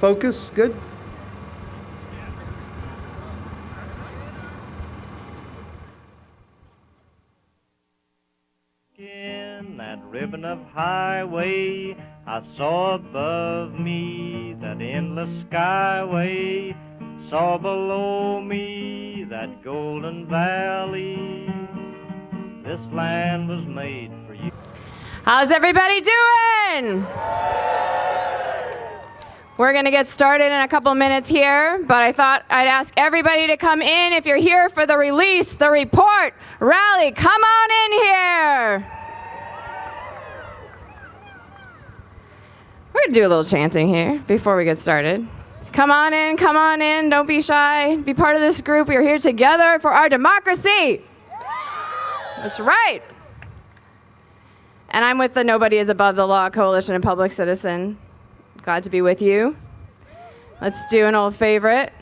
focus. Good. In that ribbon of highway, I saw above me that endless skyway, saw below me that golden valley. This land was made for you. How's everybody doing? We're going to get started in a couple minutes here, but I thought I'd ask everybody to come in. If you're here for the release, the report, rally, come on in here. We're going to do a little chanting here before we get started. Come on in, come on in, don't be shy. Be part of this group. We are here together for our democracy. That's right. And I'm with the Nobody is Above the Law Coalition of Public Citizen. Glad to be with you. Let's do an old favorite.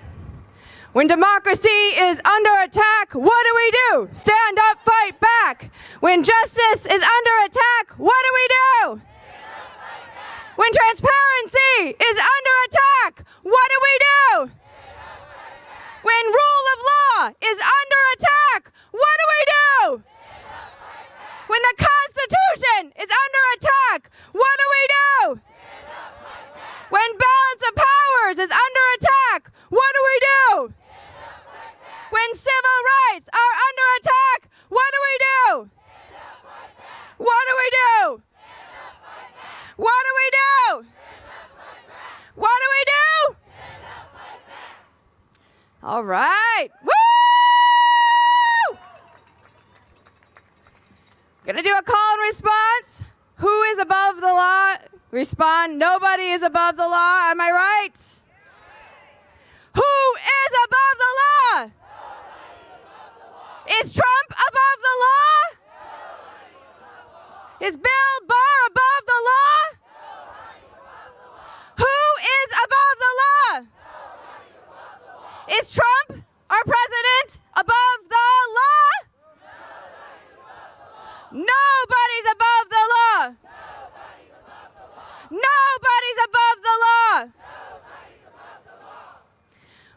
When democracy is under attack, what do we do? Stand up, fight back. When justice is under attack, what do we do? When transparency is under attack, what do we do? When rule of law is under attack, what do we do? When the Constitution is under attack, what do we do? When balance of powers is under attack, what do we do? When civil rights are under attack, what do we do? What do we do? What do we do? What do we do? All right. Woo! Gonna do a call and response. Who is above the law? Respond. Nobody is above the law. Am I right? Who is above the law? Is Trump above the law? Is Bill Barr above the law? Who is above the law? Is Trump, our president, above the law? Nobody's above the law. Nobody's above the law.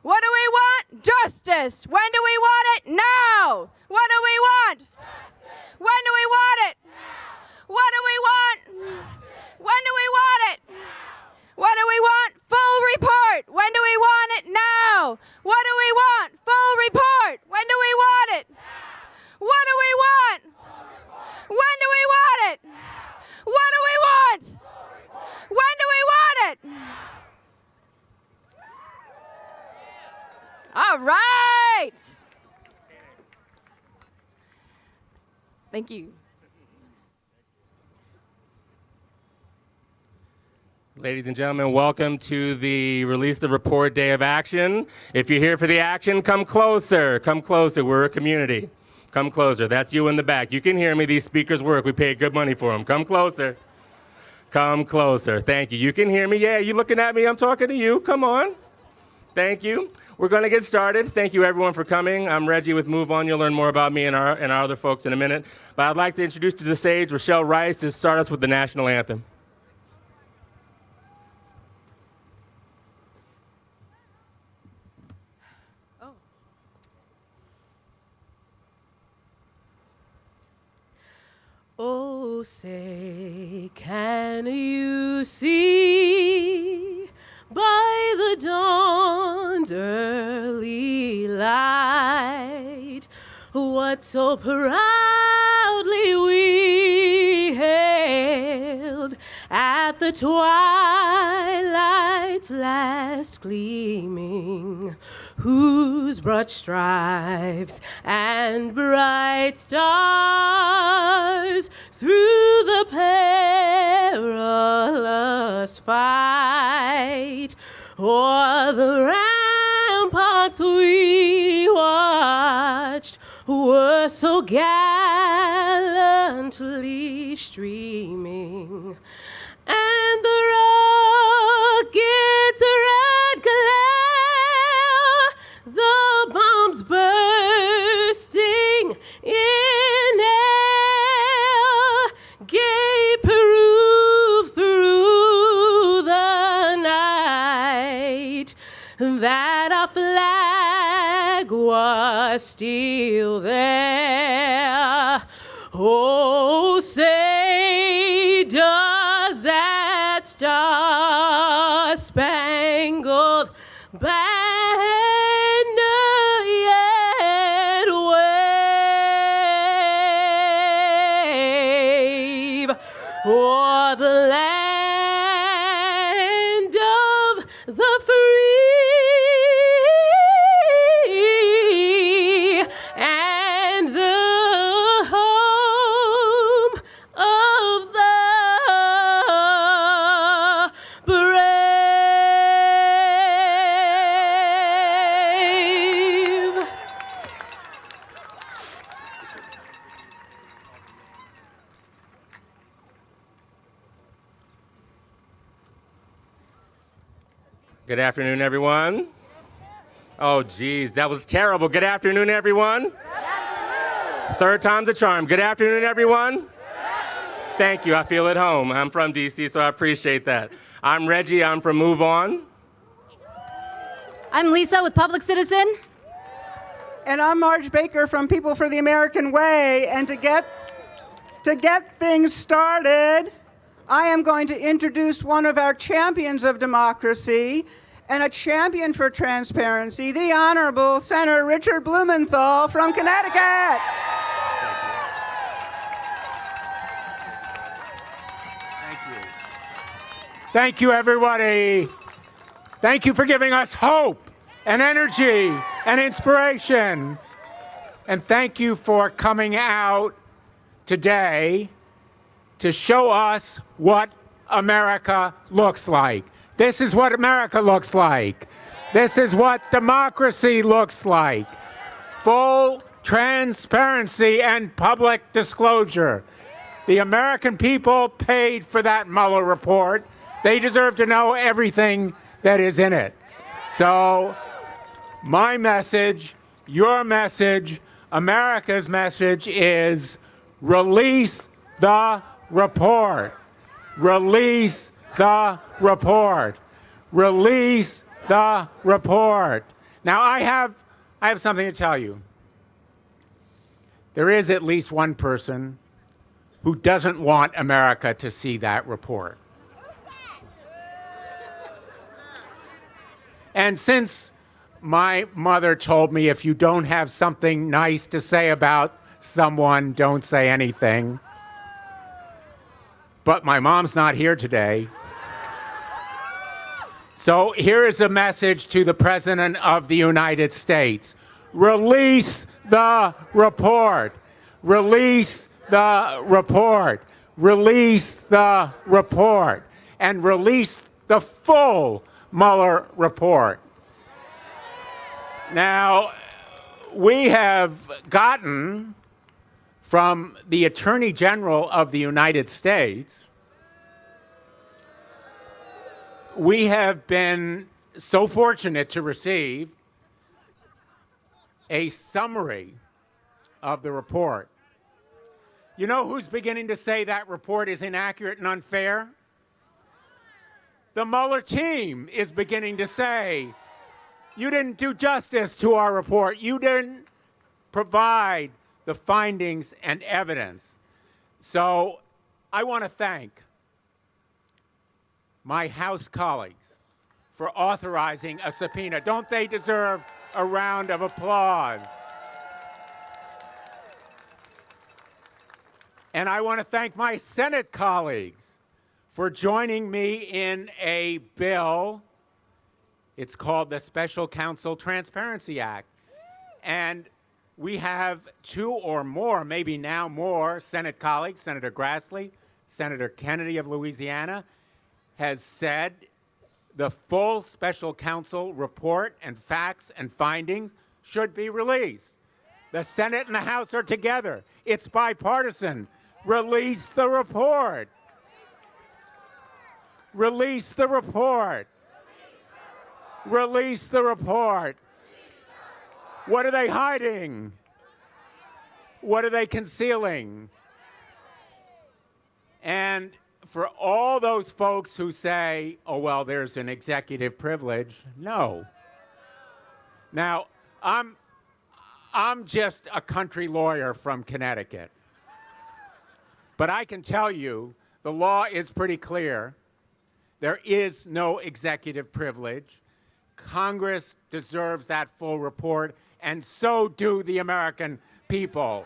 What do we want? Justice. When do we want it? Now. What do we want? When do we want it? What do we want? When do we want it? What do we want? Full report. When do we want it? Now. What do we want? Full report. When do we want it? What do we want? When do we want it? What do we want? When do we want it? All right. Thank you. Ladies and gentlemen, welcome to the Release the Report Day of Action. If you're here for the action, come closer. Come closer. We're a community. Come closer. That's you in the back. You can hear me. These speakers work. We pay good money for them. Come closer. Come closer. Thank you. You can hear me. Yeah, you looking at me. I'm talking to you. Come on. Thank you. We're going to get started. Thank you, everyone, for coming. I'm Reggie with Move On. You'll learn more about me and our, and our other folks in a minute. But I'd like to introduce to the stage Rochelle Rice to start us with the national anthem. Oh, say, what so proudly we hailed at the twilight's last gleaming? whose broad stripes and bright stars through the perilous fight o'er the ramparts we watched were so gallantly streaming. And the rocket's red glare, the bombs bursting in air, gave proof through the night. That our flag was still spangled afternoon, everyone. Oh, geez, that was terrible. Good afternoon, everyone. Third time's a charm. Good afternoon, everyone. Thank you. I feel at home. I'm from DC, so I appreciate that. I'm Reggie. I'm from Move On. I'm Lisa with Public Citizen. And I'm Marge Baker from People for the American Way. And to get, to get things started, I am going to introduce one of our champions of democracy and a champion for transparency, the Honorable Senator Richard Blumenthal from Connecticut. Thank you, Thank you, everybody. Thank you for giving us hope and energy and inspiration. And thank you for coming out today to show us what America looks like. This is what America looks like. This is what democracy looks like. Full transparency and public disclosure. The American people paid for that Mueller report. They deserve to know everything that is in it. So, my message, your message, America's message is release the report. Release the report. Release the report. Now I have I have something to tell you. There is at least one person who doesn't want America to see that report. And since my mother told me if you don't have something nice to say about someone, don't say anything. But my mom's not here today. So here is a message to the President of the United States release the report. Release the report. Release the report. And release the full Mueller report. Now, we have gotten from the Attorney General of the United States, we have been so fortunate to receive a summary of the report. You know who's beginning to say that report is inaccurate and unfair? The Mueller team is beginning to say, you didn't do justice to our report. You didn't provide the findings and evidence. So I want to thank my House colleagues for authorizing a subpoena. Don't they deserve a round of applause? And I want to thank my Senate colleagues for joining me in a bill. It's called the Special Counsel Transparency Act. And we have two or more, maybe now more, Senate colleagues, Senator Grassley, Senator Kennedy of Louisiana, has said the full special counsel report and facts and findings should be released. The Senate and the House are together. It's bipartisan. Release the report. Release the report. Release the report. What are they hiding? What are they concealing? And for all those folks who say, oh, well, there's an executive privilege, no. Now, I'm, I'm just a country lawyer from Connecticut. But I can tell you the law is pretty clear. There is no executive privilege. Congress deserves that full report, and so do the American people.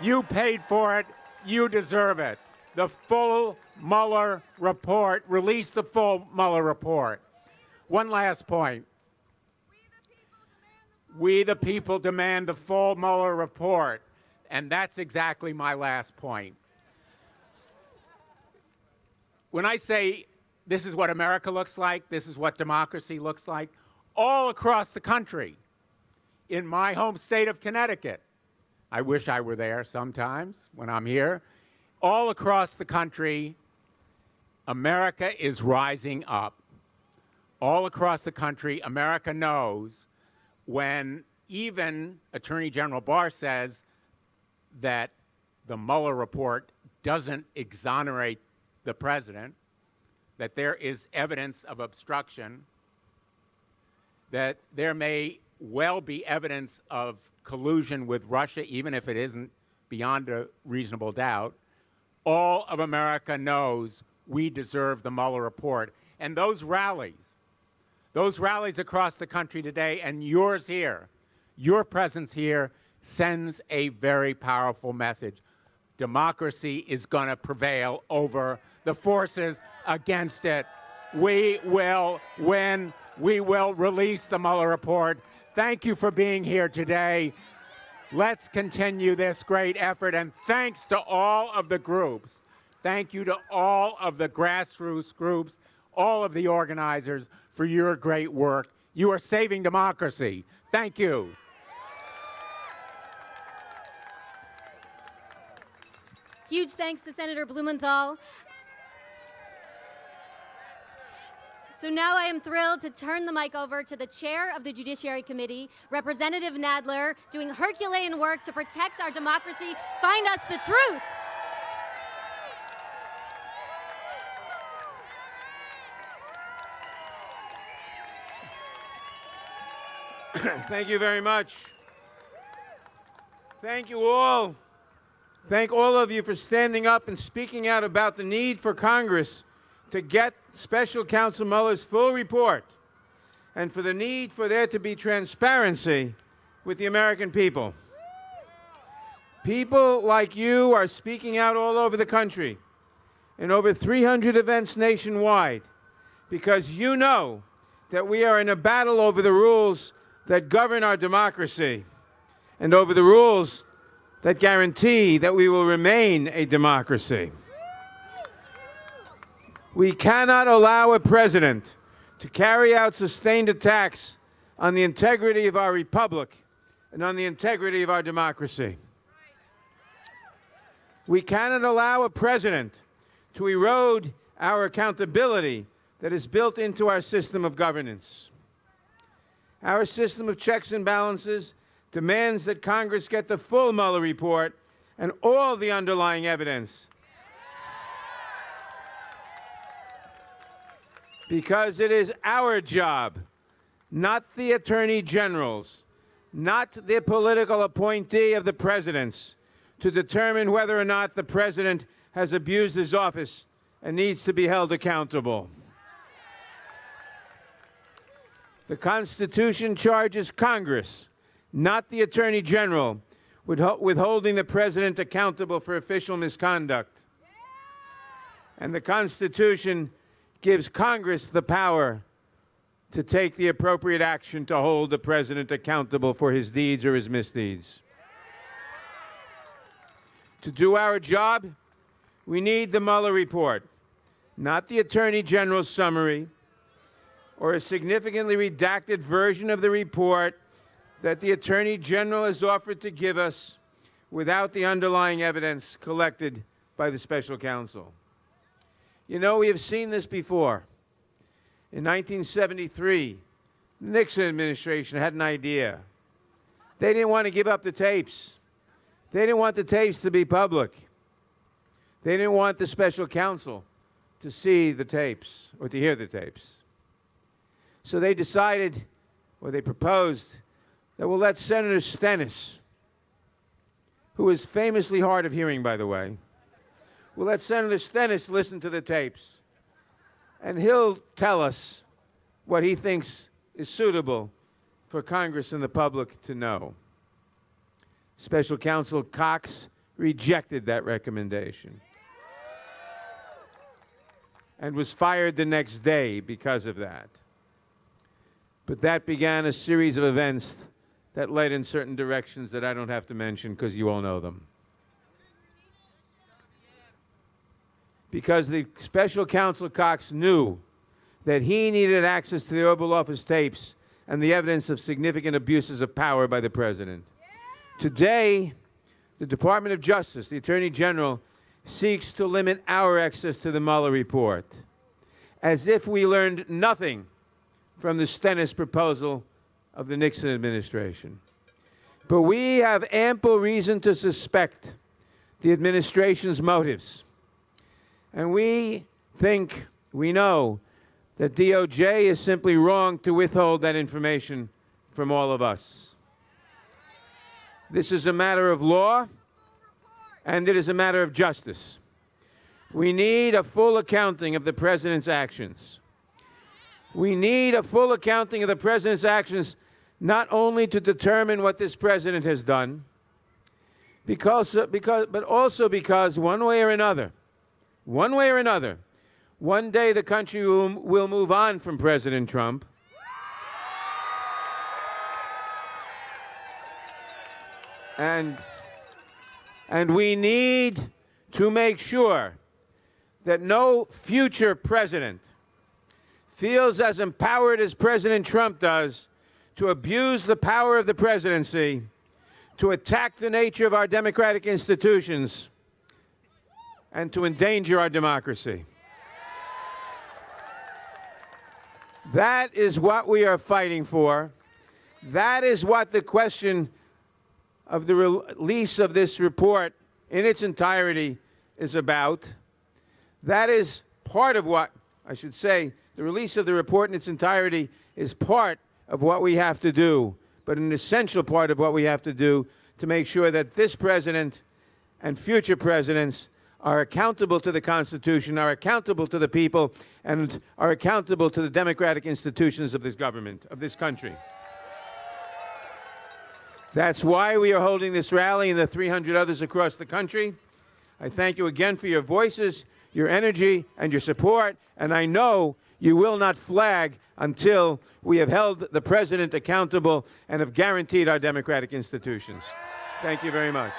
You paid for it, you deserve it. The full Mueller report, release the full Mueller report. One last point. We, the people, demand the full Mueller report. And that's exactly my last point. When I say this is what America looks like, this is what democracy looks like, all across the country, in my home state of Connecticut, I wish I were there sometimes when I'm here, all across the country, America is rising up. All across the country, America knows when even Attorney General Barr says that the Mueller report doesn't exonerate the president, that there is evidence of obstruction, that there may well be evidence of collusion with Russia, even if it isn't beyond a reasonable doubt. All of America knows we deserve the Mueller report. And those rallies, those rallies across the country today, and yours here, your presence here, sends a very powerful message. Democracy is going to prevail over the forces against it. We will win. We will release the Mueller report. Thank you for being here today. Let's continue this great effort, and thanks to all of the groups. Thank you to all of the grassroots groups, all of the organizers for your great work. You are saving democracy. Thank you. Huge thanks to Senator Blumenthal. So now I am thrilled to turn the mic over to the chair of the Judiciary Committee, Representative Nadler, doing Herculean work to protect our democracy. Find us the truth. Thank you very much. Thank you all. Thank all of you for standing up and speaking out about the need for Congress to get Special Counsel Mueller's full report and for the need for there to be transparency with the American people. People like you are speaking out all over the country in over 300 events nationwide because you know that we are in a battle over the rules that govern our democracy and over the rules that guarantee that we will remain a democracy. We cannot allow a president to carry out sustained attacks on the integrity of our republic and on the integrity of our democracy. We cannot allow a president to erode our accountability that is built into our system of governance. Our system of checks and balances demands that Congress get the full Mueller report and all the underlying evidence because it is our job, not the Attorney General's, not the political appointee of the President's, to determine whether or not the President has abused his office and needs to be held accountable. The Constitution charges Congress, not the Attorney General, with withholding the President accountable for official misconduct. And the Constitution gives Congress the power to take the appropriate action to hold the President accountable for his deeds or his misdeeds. To do our job, we need the Mueller report, not the Attorney General's summary or a significantly redacted version of the report that the Attorney General has offered to give us without the underlying evidence collected by the special counsel. You know, we have seen this before. In 1973, the Nixon administration had an idea. They didn't want to give up the tapes. They didn't want the tapes to be public. They didn't want the special counsel to see the tapes or to hear the tapes. So they decided, or they proposed, that we'll let Senator Stennis, who is famously hard of hearing, by the way, we'll let Senator Stennis listen to the tapes. And he'll tell us what he thinks is suitable for Congress and the public to know. Special Counsel Cox rejected that recommendation and was fired the next day because of that. But that began a series of events that led in certain directions that I don't have to mention because you all know them. Because the special counsel Cox knew that he needed access to the Oval Office tapes and the evidence of significant abuses of power by the president. Today, the Department of Justice, the Attorney General, seeks to limit our access to the Mueller report, as if we learned nothing from the Stennis proposal of the Nixon administration. But we have ample reason to suspect the administration's motives. And we think, we know, that DOJ is simply wrong to withhold that information from all of us. This is a matter of law, and it is a matter of justice. We need a full accounting of the president's actions. We need a full accounting of the president's actions, not only to determine what this president has done, because, uh, because, but also because one way or another, one way or another, one day the country will, will move on from President Trump. And, and we need to make sure that no future president feels as empowered as President Trump does to abuse the power of the presidency, to attack the nature of our democratic institutions, and to endanger our democracy. That is what we are fighting for. That is what the question of the release of this report in its entirety is about. That is part of what, I should say, the release of the report in its entirety is part of what we have to do, but an essential part of what we have to do to make sure that this president and future presidents are accountable to the Constitution, are accountable to the people, and are accountable to the democratic institutions of this government, of this country. That's why we are holding this rally and the 300 others across the country. I thank you again for your voices, your energy, and your support, and I know you will not flag until we have held the president accountable and have guaranteed our democratic institutions. Thank you very much.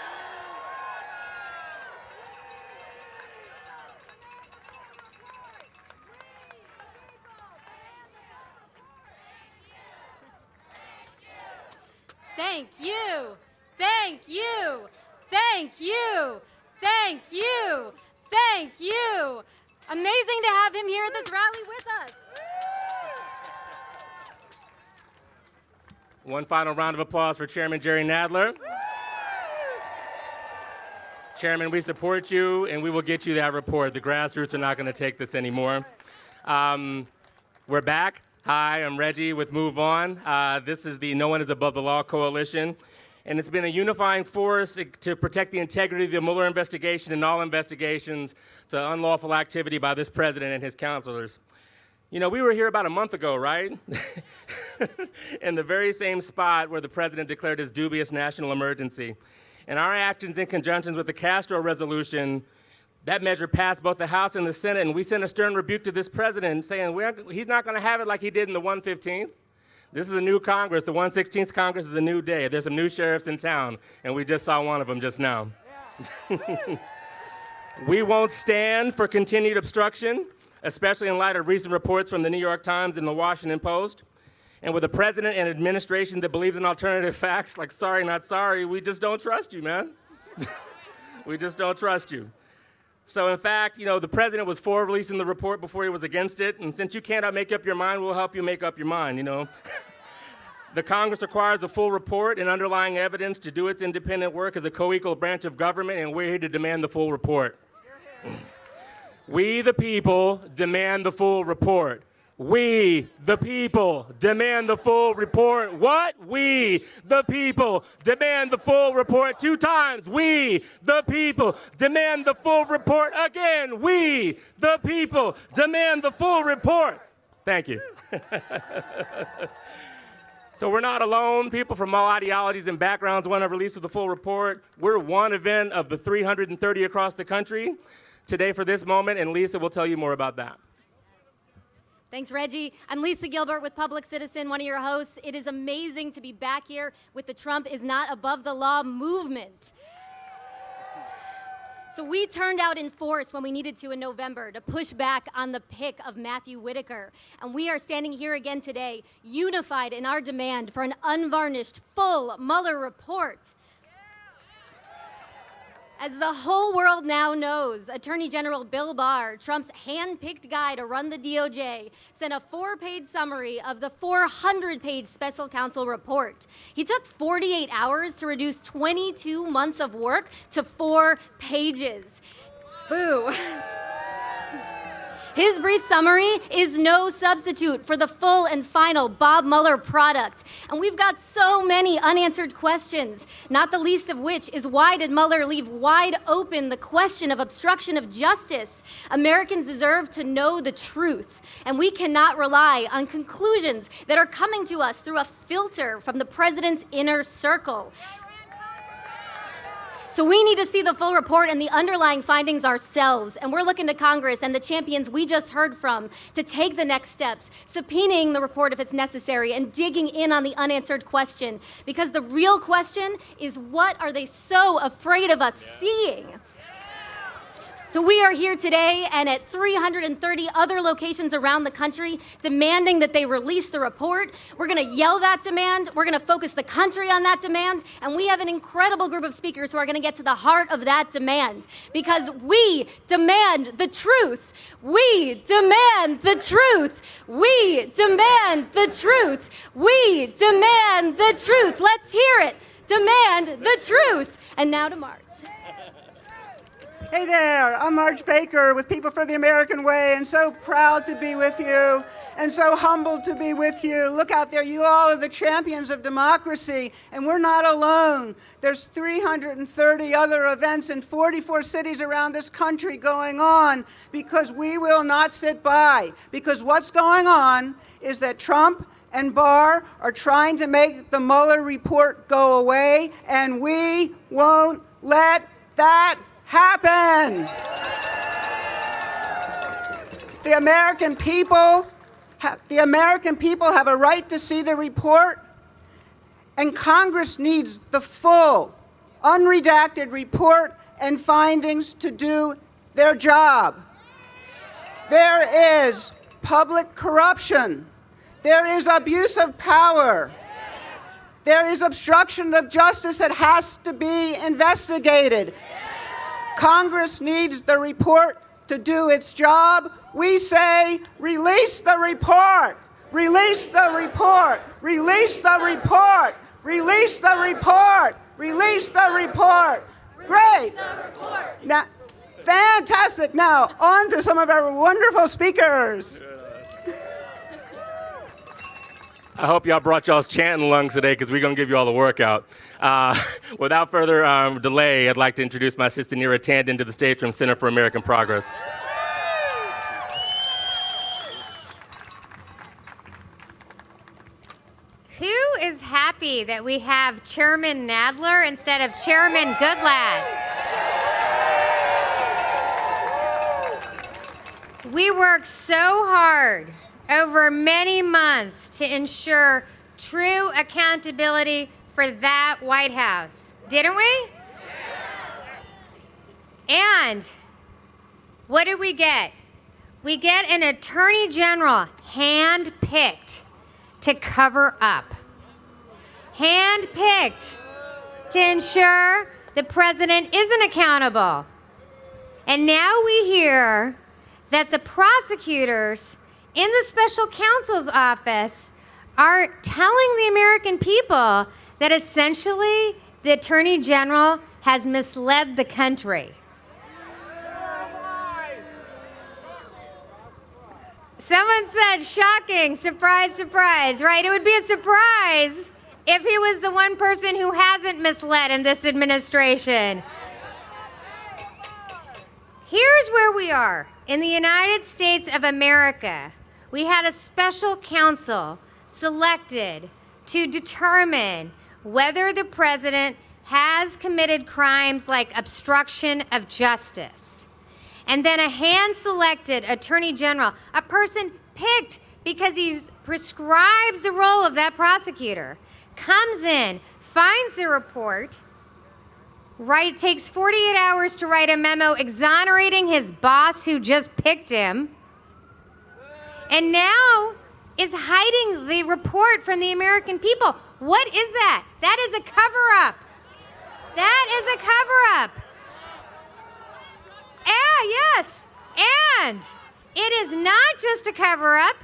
Thank you. Thank you. Thank you. Thank you. Thank you. Amazing to have him here at this rally with us. One final round of applause for Chairman Jerry Nadler. Chairman, we support you, and we will get you that report. The grassroots are not going to take this anymore. Um, we're back. Hi, I'm Reggie with Move On. Uh, this is the No One is Above the Law Coalition, and it's been a unifying force to protect the integrity of the Mueller investigation and all investigations to unlawful activity by this president and his counselors. You know, we were here about a month ago, right? in the very same spot where the president declared his dubious national emergency. And our actions in conjunction with the Castro resolution, that measure passed both the House and the Senate, and we sent a stern rebuke to this president saying he's not going to have it like he did in the 115th. This is a new Congress. The 116th Congress is a new day. There's some new sheriffs in town, and we just saw one of them just now. Yeah. we won't stand for continued obstruction especially in light of recent reports from the New York Times and the Washington Post. And with a president and administration that believes in alternative facts, like sorry, not sorry, we just don't trust you, man. we just don't trust you. So in fact, you know, the president was for releasing the report before he was against it, and since you cannot make up your mind, we'll help you make up your mind, you know. the Congress requires a full report and underlying evidence to do its independent work as a co-equal branch of government, and we're here to demand the full report. We, the people, demand the full report. We, the people, demand the full report. What? We, the people, demand the full report two times. We, the people, demand the full report again. We, the people, demand the full report. Thank you. so we're not alone. People from all ideologies and backgrounds want a release of the full report. We're one event of the 330 across the country today for this moment, and Lisa will tell you more about that. Thanks, Reggie. I'm Lisa Gilbert with Public Citizen, one of your hosts. It is amazing to be back here with the Trump is not above the law movement. So we turned out in force when we needed to in November to push back on the pick of Matthew Whitaker. And we are standing here again today, unified in our demand for an unvarnished, full Mueller report. As the whole world now knows, Attorney General Bill Barr, Trump's hand-picked guy to run the DOJ, sent a four-page summary of the 400-page special counsel report. He took 48 hours to reduce 22 months of work to four pages. Boo. His brief summary is no substitute for the full and final Bob Mueller product. And we've got so many unanswered questions, not the least of which is why did Mueller leave wide open the question of obstruction of justice? Americans deserve to know the truth, and we cannot rely on conclusions that are coming to us through a filter from the president's inner circle. So we need to see the full report and the underlying findings ourselves. And we're looking to Congress and the champions we just heard from to take the next steps, subpoenaing the report if it's necessary and digging in on the unanswered question. Because the real question is what are they so afraid of us yeah. seeing? So we are here today and at 330 other locations around the country demanding that they release the report. We're going to yell that demand. We're going to focus the country on that demand. And we have an incredible group of speakers who are going to get to the heart of that demand because we demand the truth. We demand the truth. We demand the truth. We demand the truth. Let's hear it. Demand the truth. And now to Mark. Hey there, I'm Marge Baker with People for the American Way, and so proud to be with you, and so humbled to be with you. Look out there, you all are the champions of democracy, and we're not alone. There's 330 other events in 44 cities around this country going on because we will not sit by. Because what's going on is that Trump and Barr are trying to make the Mueller report go away, and we won't let that happen. The American people, the American people have a right to see the report, and Congress needs the full, unredacted report and findings to do their job. There is public corruption. There is abuse of power. There is obstruction of justice that has to be investigated. Congress needs the report to do its job. We say, release the report. Release the report. Release the report. Release the report. Release the report. Great. Now, fantastic. Now, on to some of our wonderful speakers. I hope y'all brought y'all's chanting lungs today because we're going to give you all the workout. Uh, without further um, delay, I'd like to introduce my sister Neera Tanden to the stage from Center for American Progress. Who is happy that we have Chairman Nadler instead of Chairman Goodlatte? We worked so hard over many months to ensure true accountability for that White House, didn't we? And what did we get? We get an attorney general hand-picked to cover up. Hand-picked to ensure the president isn't accountable. And now we hear that the prosecutors in the special counsel's office are telling the American people that essentially the Attorney General has misled the country. Someone said shocking, surprise, surprise, right? It would be a surprise if he was the one person who hasn't misled in this administration. Here's where we are. In the United States of America, we had a special counsel selected to determine whether the president has committed crimes like obstruction of justice. And then a hand selected attorney general, a person picked because he prescribes the role of that prosecutor, comes in, finds the report, right, takes 48 hours to write a memo exonerating his boss who just picked him, and now is hiding the report from the American people. What is that? That is a cover up. That is a cover up. Ah, yes. And it is not just a cover up,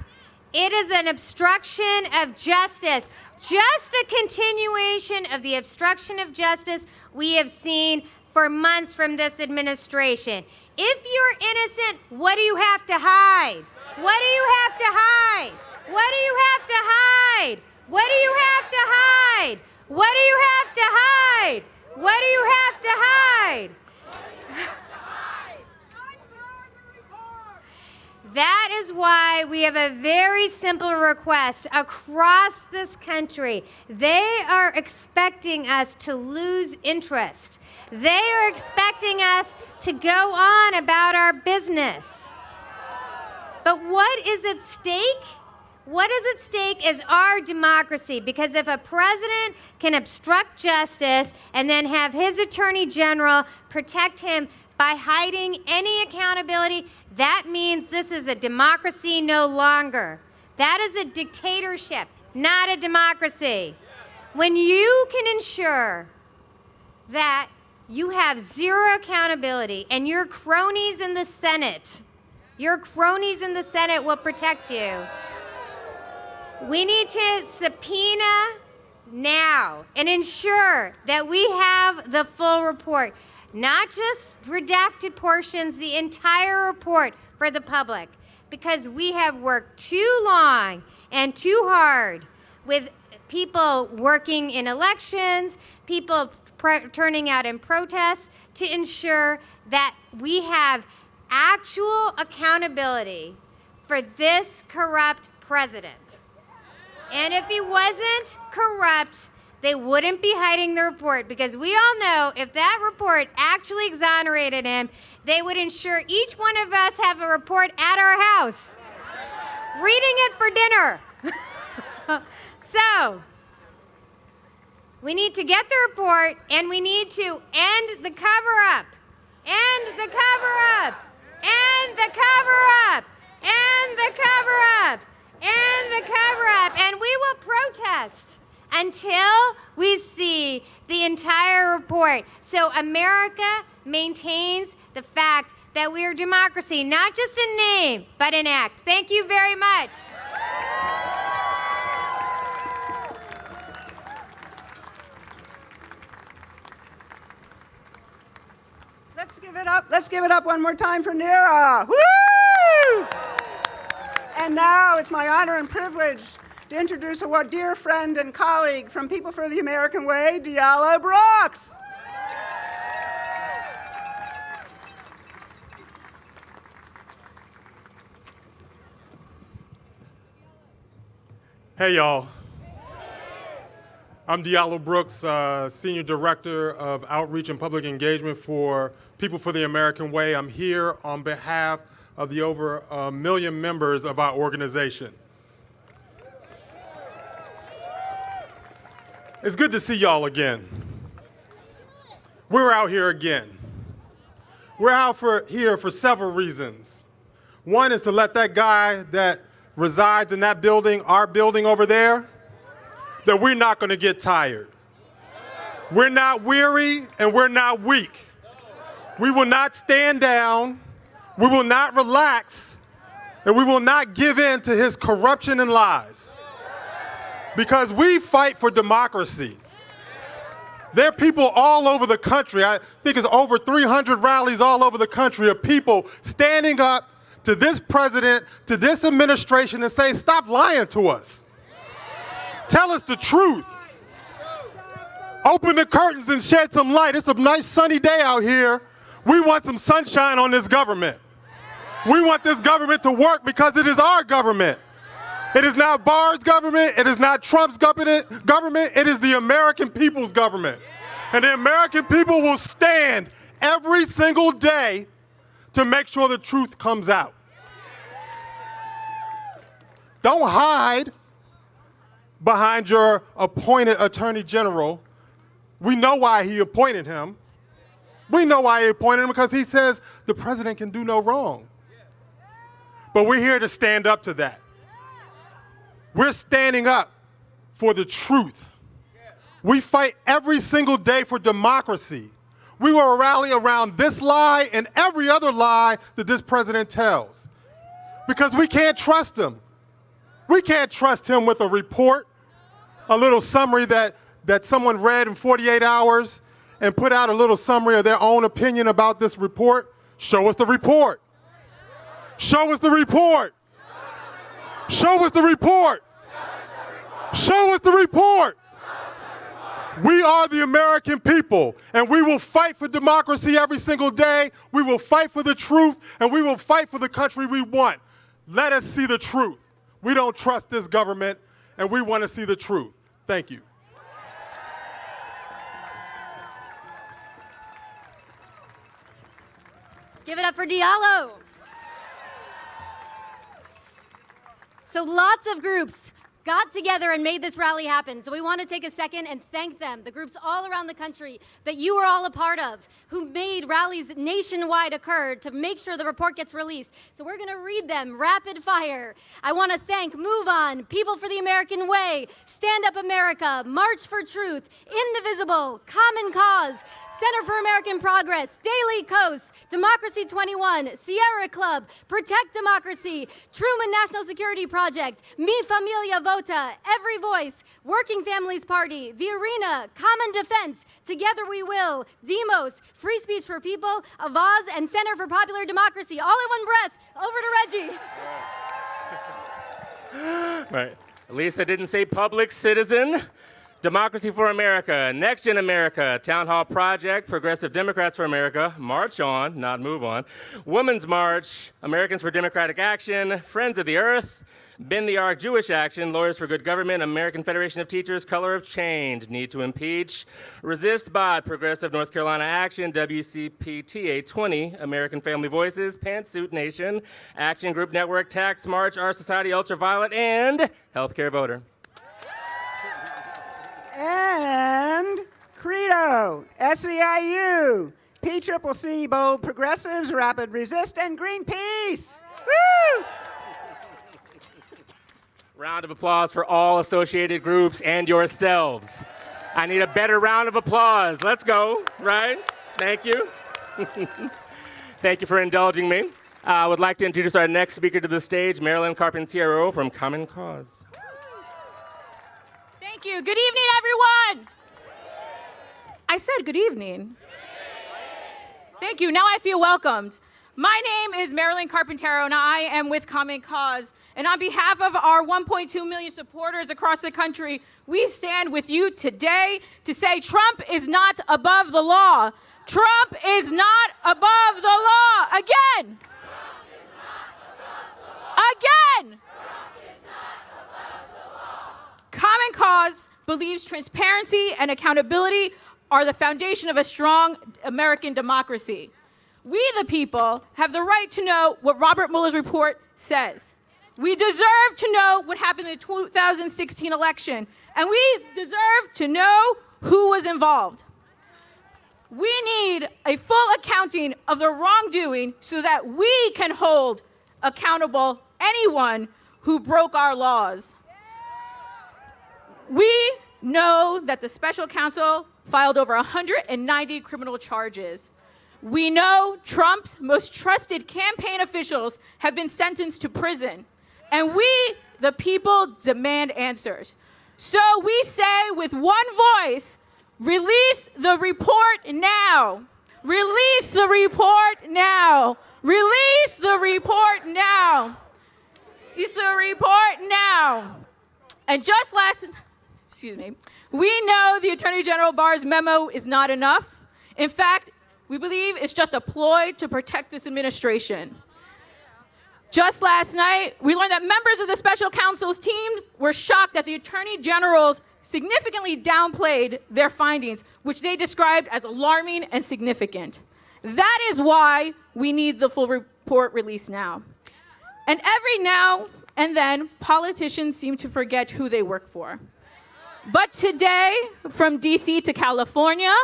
it is an obstruction of justice. Just a continuation of the obstruction of justice we have seen for months from this administration. If you're innocent, what do you have to hide? What do you have to hide? What do you have to hide? What do you have to hide? What do you have to hide? What do you have to hide? That is why we have a very simple request across this country. They are expecting us to lose interest. They are expecting us to go on about our business. But what is at stake? What is at stake is our democracy because if a president can obstruct justice and then have his attorney general protect him by hiding any accountability, that means this is a democracy no longer. That is a dictatorship, not a democracy. When you can ensure that you have zero accountability and your cronies in the Senate, your cronies in the Senate will protect you. We need to subpoena now and ensure that we have the full report, not just redacted portions, the entire report for the public, because we have worked too long and too hard with people working in elections, people turning out in protests to ensure that we have actual accountability for this corrupt president. And if he wasn't corrupt, they wouldn't be hiding the report because we all know if that report actually exonerated him, they would ensure each one of us have a report at our house, reading it for dinner. so, we need to get the report and we need to end the cover up. End the cover up. End the cover up. End the cover up and the cover up, and we will protest until we see the entire report. So America maintains the fact that we are democracy, not just in name, but in act. Thank you very much. Let's give it up. Let's give it up one more time for Neera. Woo! And now it's my honor and privilege to introduce a dear friend and colleague from People for the American Way, Diallo Brooks. Hey, y'all. I'm Diallo Brooks, uh, Senior Director of Outreach and Public Engagement for People for the American Way. I'm here on behalf of the over a million members of our organization. It's good to see y'all again. We're out here again. We're out for, here for several reasons. One is to let that guy that resides in that building, our building over there, that we're not going to get tired. We're not weary and we're not weak. We will not stand down we will not relax and we will not give in to his corruption and lies. Because we fight for democracy. There are people all over the country, I think it's over 300 rallies all over the country of people standing up to this president, to this administration, and say, stop lying to us. Tell us the truth. Open the curtains and shed some light. It's a nice sunny day out here. We want some sunshine on this government. We want this government to work because it is our government. It is not Barr's government. It is not Trump's government. It is the American people's government. And the American people will stand every single day to make sure the truth comes out. Don't hide behind your appointed attorney general. We know why he appointed him. We know why he appointed him because he says the president can do no wrong. But we're here to stand up to that. We're standing up for the truth. We fight every single day for democracy. We will rally around this lie and every other lie that this president tells because we can't trust him. We can't trust him with a report, a little summary that, that someone read in 48 hours and put out a little summary of their own opinion about this report. Show us the report. Show us the report. Show us the report. Show us the report. We are the American people, and we will fight for democracy every single day. We will fight for the truth, and we will fight for the country we want. Let us see the truth. We don't trust this government, and we want to see the truth. Thank you. Give it up for Diallo. So lots of groups got together and made this rally happen. So we want to take a second and thank them, the groups all around the country that you were all a part of, who made rallies nationwide occur to make sure the report gets released. So we're going to read them rapid fire. I want to thank Move On, People for the American Way, Stand Up America, March for Truth, Indivisible, Common Cause, Center for American Progress, Daily Kos, Democracy 21, Sierra Club, Protect Democracy, Truman National Security Project, Mi Familia Vota, Every Voice, Working Families Party, The Arena, Common Defense, Together We Will, Demos, Free Speech for People, Avaaz, and Center for Popular Democracy, all in one breath. Over to Reggie. right. Lisa didn't say public citizen. Democracy for America, Next Gen America, Town Hall Project, Progressive Democrats for America, March On, not Move On, Women's March, Americans for Democratic Action, Friends of the Earth, Bend the Arc Jewish Action, Lawyers for Good Government, American Federation of Teachers, Color of Change, Need to Impeach, Resist Bot, Progressive North Carolina Action, WCPTA 20, American Family Voices, Pantsuit Nation, Action Group Network, Tax March, Our Society Ultraviolet, and Healthcare Voter and Credo, SEIU, PCCC, Bold Progressives, Rapid Resist, and Greenpeace. Woo! Round of applause for all associated groups and yourselves. I need a better round of applause. Let's go, right? Thank you. Thank you for indulging me. I uh, would like to introduce our next speaker to the stage, Marilyn Carpinteyro from Common Cause. Thank you. Good evening, everyone. I said good evening. Thank you. Now I feel welcomed. My name is Marilyn Carpinteyro, and I am with Common Cause. And on behalf of our 1.2 million supporters across the country, we stand with you today to say Trump is not above the law. Trump is not above the law. Again. Again. Common Cause believes transparency and accountability are the foundation of a strong American democracy. We, the people, have the right to know what Robert Mueller's report says. We deserve to know what happened in the 2016 election, and we deserve to know who was involved. We need a full accounting of the wrongdoing so that we can hold accountable anyone who broke our laws. We know that the special counsel filed over 190 criminal charges. We know Trump's most trusted campaign officials have been sentenced to prison. And we, the people, demand answers. So we say with one voice, release the report now. Release the report now. Release the report now. Release the report now. And just last, excuse me, we know the Attorney General Barr's memo is not enough. In fact, we believe it's just a ploy to protect this administration. Just last night, we learned that members of the special counsel's teams were shocked that the attorney generals significantly downplayed their findings, which they described as alarming and significant. That is why we need the full report released now. And every now and then, politicians seem to forget who they work for. But today, from DC to California,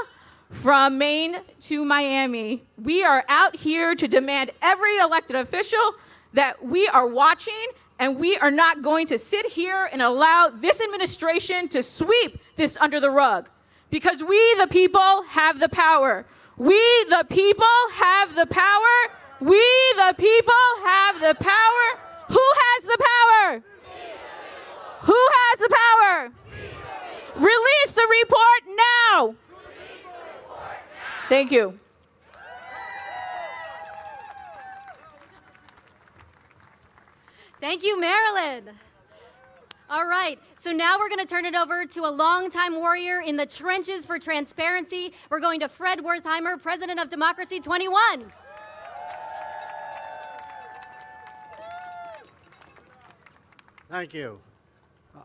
from Maine to Miami, we are out here to demand every elected official that we are watching and we are not going to sit here and allow this administration to sweep this under the rug. Because we, the people, have the power. We, the people, have the power. We, the people, have the power. Who has the power? Who has the power? Release the report now. Thank you. Thank you, Marilyn. All right, so now we're going to turn it over to a longtime warrior in the trenches for transparency. We're going to Fred Wertheimer, president of Democracy 21. Thank you.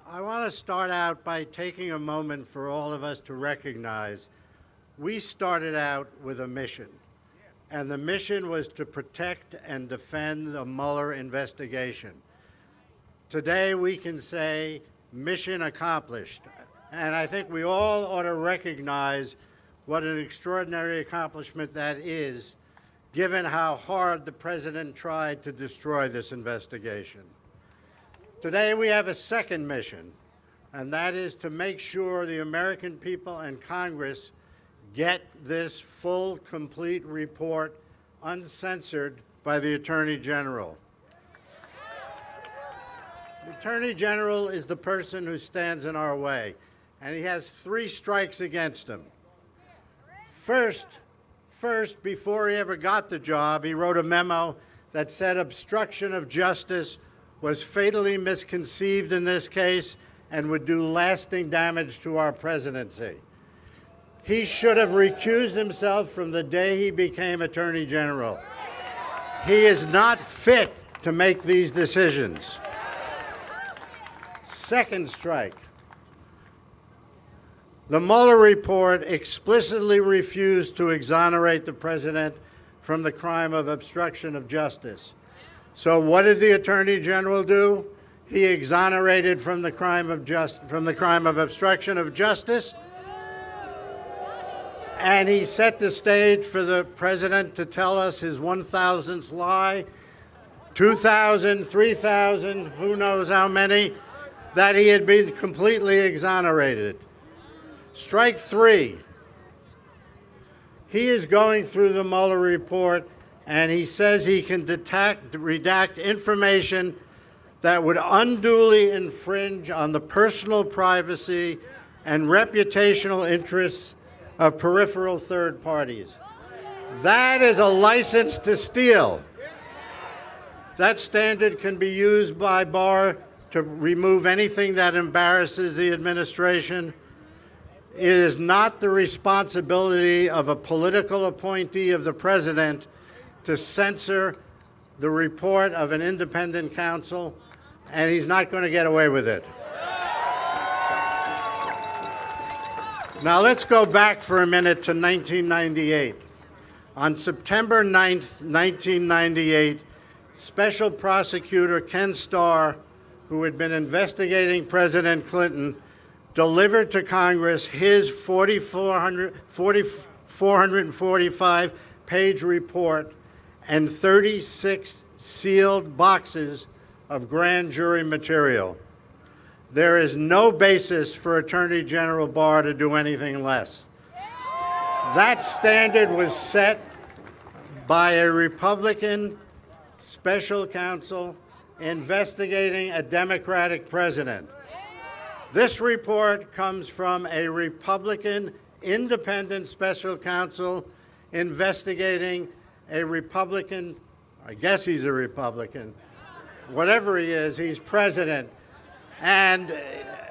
I want to start out by taking a moment for all of us to recognize we started out with a mission. And the mission was to protect and defend the Mueller investigation. Today we can say mission accomplished. And I think we all ought to recognize what an extraordinary accomplishment that is, given how hard the President tried to destroy this investigation. Today we have a second mission, and that is to make sure the American people and Congress get this full, complete report uncensored by the Attorney General. The Attorney General is the person who stands in our way, and he has three strikes against him. First, first, before he ever got the job, he wrote a memo that said obstruction of justice was fatally misconceived in this case and would do lasting damage to our presidency. He should have recused himself from the day he became Attorney General. He is not fit to make these decisions. Second strike. The Mueller report explicitly refused to exonerate the president from the crime of obstruction of justice. So what did the Attorney General do? He exonerated from the crime of just from the crime of obstruction of justice and he set the stage for the president to tell us his 1,000th lie, 2,000, 3,000, who knows how many, that he had been completely exonerated. Strike three. He is going through the Mueller report and he says he can detect, redact information that would unduly infringe on the personal privacy and reputational interests of peripheral third parties. That is a license to steal. That standard can be used by Barr to remove anything that embarrasses the administration. It is not the responsibility of a political appointee of the president to censor the report of an independent counsel, and he's not going to get away with it. Now let's go back for a minute to 1998. On September 9th, 1998, Special Prosecutor Ken Starr, who had been investigating President Clinton, delivered to Congress his 4,445-page report and 36 sealed boxes of grand jury material. There is no basis for Attorney General Barr to do anything less. That standard was set by a Republican special counsel investigating a Democratic president. This report comes from a Republican independent special counsel investigating a Republican, I guess he's a Republican, whatever he is, he's president. And,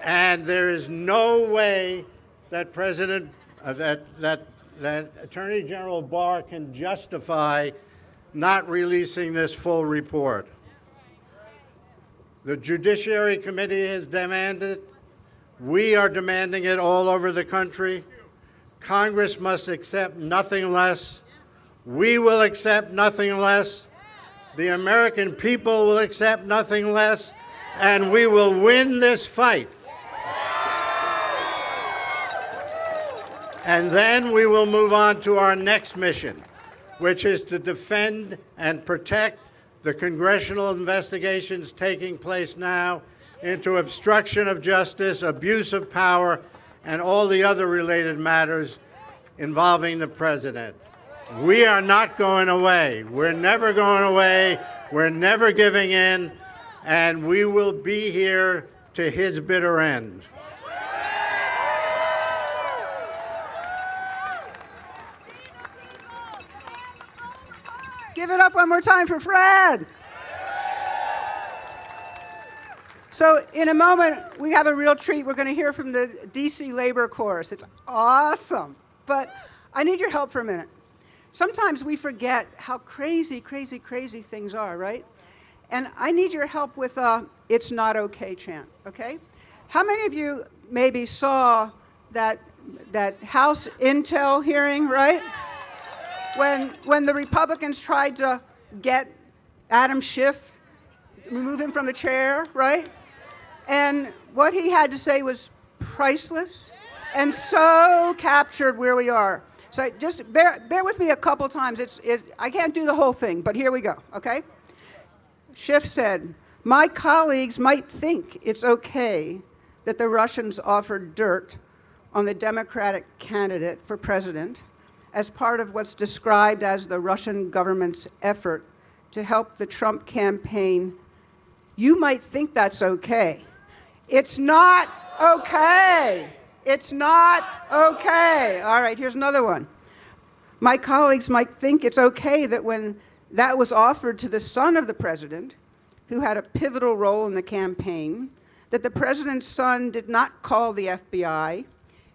and there is no way that President, uh, that, that, that Attorney General Barr can justify not releasing this full report. The Judiciary Committee has demanded it. We are demanding it all over the country. Congress must accept nothing less. We will accept nothing less. The American people will accept nothing less. And we will win this fight. And then we will move on to our next mission, which is to defend and protect the congressional investigations taking place now into obstruction of justice, abuse of power, and all the other related matters involving the president. We are not going away. We're never going away. We're never giving in. And we will be here to his bitter end. Give it up one more time for Fred. So in a moment, we have a real treat. We're going to hear from the DC Labor Chorus. It's awesome. But I need your help for a minute. Sometimes we forget how crazy, crazy, crazy things are, right? And I need your help with a It's Not Okay chant, okay? How many of you maybe saw that, that House Intel hearing, right? when, when the Republicans tried to get Adam Schiff, remove him from the chair, right? And what he had to say was priceless and so captured where we are. So just bear, bear with me a couple times. It's, it, I can't do the whole thing, but here we go, okay? Schiff said, my colleagues might think it's okay that the Russians offered dirt on the Democratic candidate for president as part of what's described as the Russian government's effort to help the Trump campaign, you might think that's okay. It's not okay. It's not okay. All right, here's another one. My colleagues might think it's okay that when that was offered to the son of the president, who had a pivotal role in the campaign, that the president's son did not call the FBI,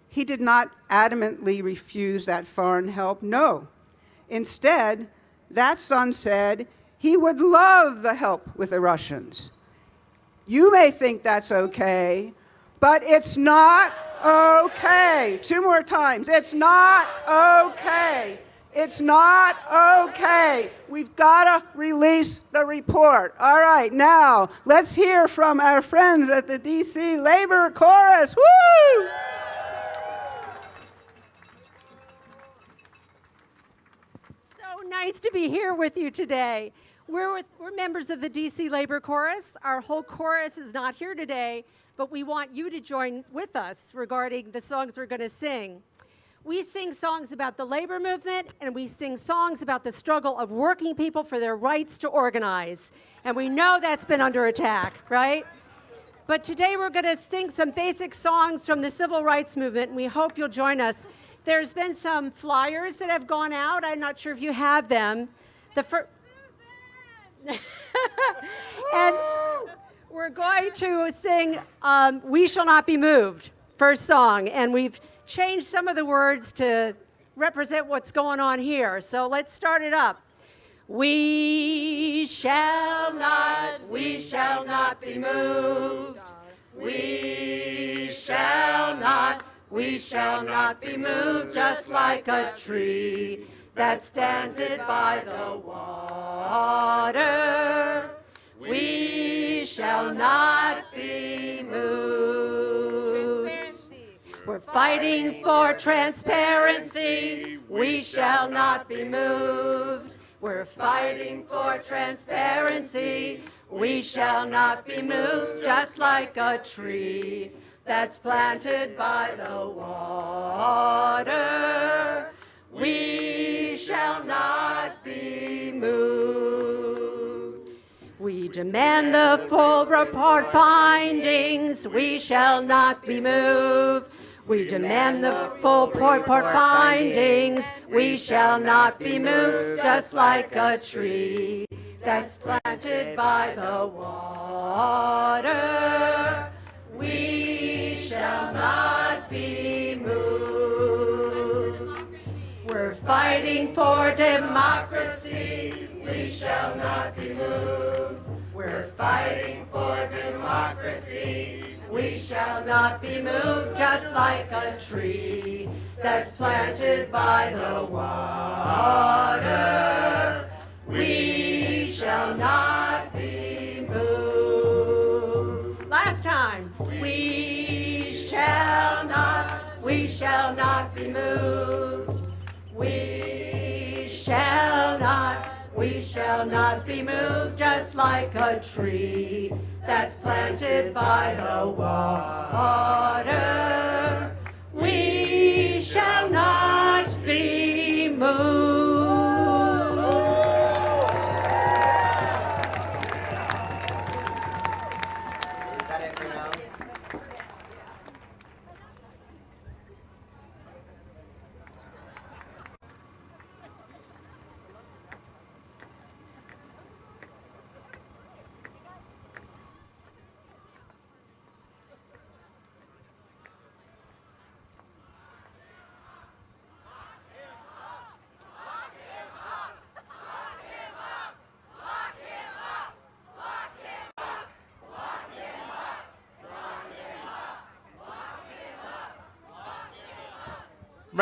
he did not adamantly refuse that foreign help, no. Instead, that son said he would love the help with the Russians. You may think that's okay, but it's not okay. Two more times. It's not okay. It's not okay. We've got to release the report. All right, now let's hear from our friends at the DC Labor Chorus. Woo! So nice to be here with you today. We're, with, we're members of the DC Labor Chorus. Our whole chorus is not here today, but we want you to join with us regarding the songs we're going to sing. We sing songs about the labor movement, and we sing songs about the struggle of working people for their rights to organize. And we know that's been under attack, right? But today we're going to sing some basic songs from the civil rights movement, and we hope you'll join us there's been some flyers that have gone out. I'm not sure if you have them. The first. and we're going to sing um, We Shall Not Be Moved, first song. And we've changed some of the words to represent what's going on here. So let's start it up. We shall not, we shall not be moved. We shall not we shall not be moved just like a tree that stands planted by the water. We shall not be moved. We're fighting for transparency. We shall not be moved. We're fighting for transparency. We shall not be moved just like a tree that's planted by the water, demand the full report findings, we shall not be moved. We demand the full report findings. We shall not be moved just like a tree that's planted by the water. We shall not be moved. We're fighting for democracy. We shall not be moved. Fighting for democracy. We shall not be moved just like a tree that's planted by the water. We shall not be moved. Last time. We shall not, we shall not be moved. We we shall not be moved just like a tree that's planted by the water. We shall not be moved.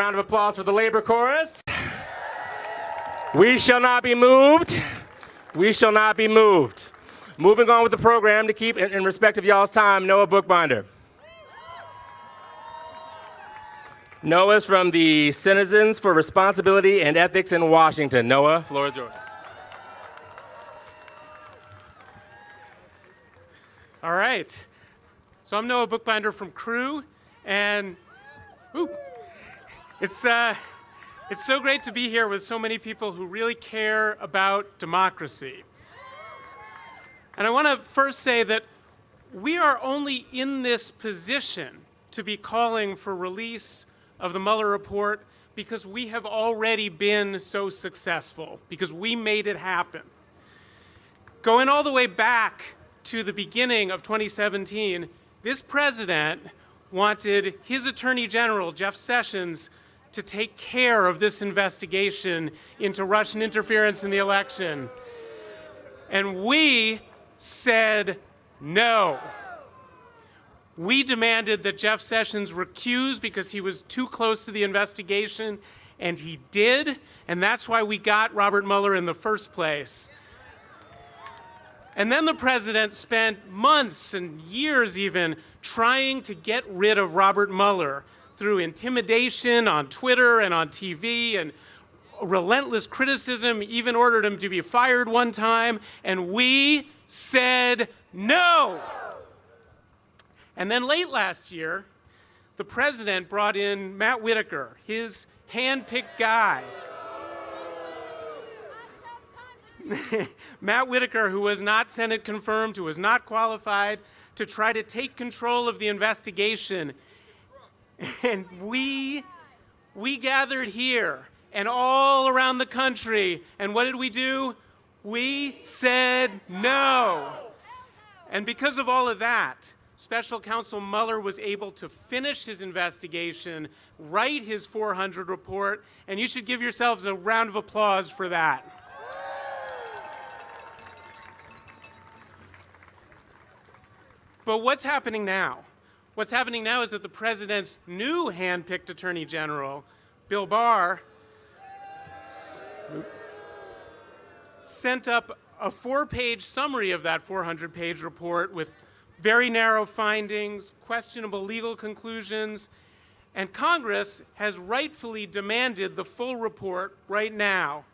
Round of applause for the labor chorus. We shall not be moved. We shall not be moved. Moving on with the program to keep in, respect of y'all's time, Noah Bookbinder. Noah's from the Citizens for Responsibility and Ethics in Washington. Noah, floor is yours. All right. So I'm Noah Bookbinder from CREW, and ooh, it's, uh, it's so great to be here with so many people who really care about democracy. And I want to first say that we are only in this position to be calling for release of the Mueller report because we have already been so successful, because we made it happen. Going all the way back to the beginning of 2017, this president wanted his Attorney General, Jeff Sessions, to take care of this investigation into Russian interference in the election. And we said no. We demanded that Jeff Sessions recuse because he was too close to the investigation, and he did, and that's why we got Robert Mueller in the first place. And then the president spent months and years even trying to get rid of Robert Mueller through intimidation on Twitter and on TV and relentless criticism, even ordered him to be fired one time, and we said no. And then late last year, the president brought in Matt Whitaker, his hand-picked guy. Matt Whitaker, who was not Senate confirmed, who was not qualified to try to take control of the investigation. And we, we gathered here and all around the country. And what did we do? We said no. And because of all of that, Special Counsel Mueller was able to finish his investigation, write his 400 report, and you should give yourselves a round of applause for that. But what's happening now? What's happening now is that the president's new hand-picked attorney general, Bill Barr, sent up a four-page summary of that 400-page report with very narrow findings, questionable legal conclusions, and Congress has rightfully demanded the full report right now.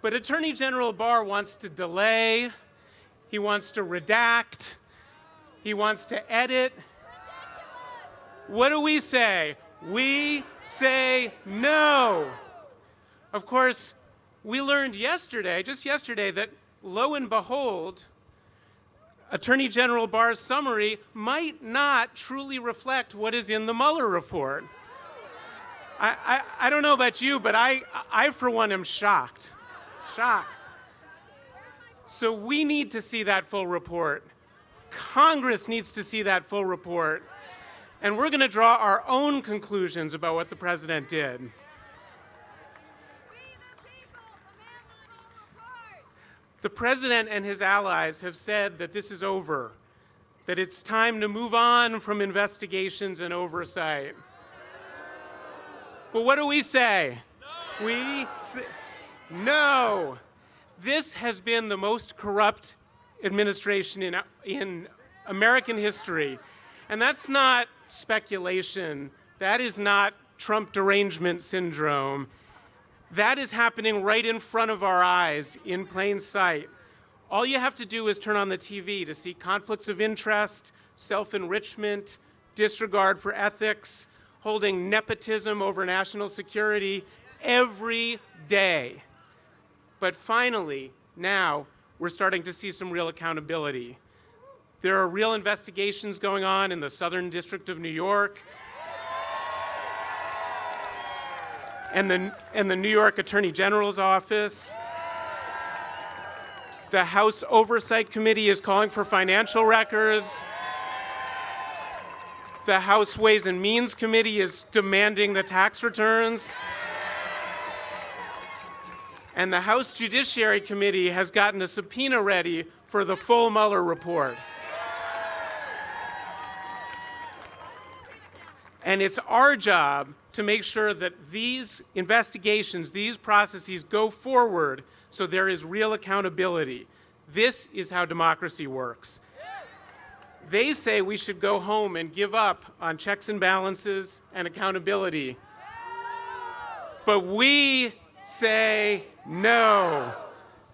But Attorney General Barr wants to delay, he wants to redact, he wants to edit. What do we say? We say no. Of course, we learned yesterday, just yesterday, that lo and behold, Attorney General Barr's summary might not truly reflect what is in the Mueller report. I, I, I don't know about you, but I, I, for one, am shocked. Shocked. So we need to see that full report. Congress needs to see that full report. And we're going to draw our own conclusions about what the president did. The president and his allies have said that this is over, that it's time to move on from investigations and oversight. But what do we say? No. We say, no. This has been the most corrupt administration in, in American history. And that's not speculation. That is not Trump derangement syndrome. That is happening right in front of our eyes, in plain sight. All you have to do is turn on the TV to see conflicts of interest, self-enrichment, disregard for ethics, holding nepotism over national security every day. But finally, now, we're starting to see some real accountability. There are real investigations going on in the Southern District of New York, and the, and the New York Attorney General's office. The House Oversight Committee is calling for financial records. The House Ways and Means Committee is demanding the tax returns. And the House Judiciary Committee has gotten a subpoena ready for the full Mueller report. And it's our job to make sure that these investigations, these processes go forward so there is real accountability. This is how democracy works. They say we should go home and give up on checks and balances and accountability. But we say no.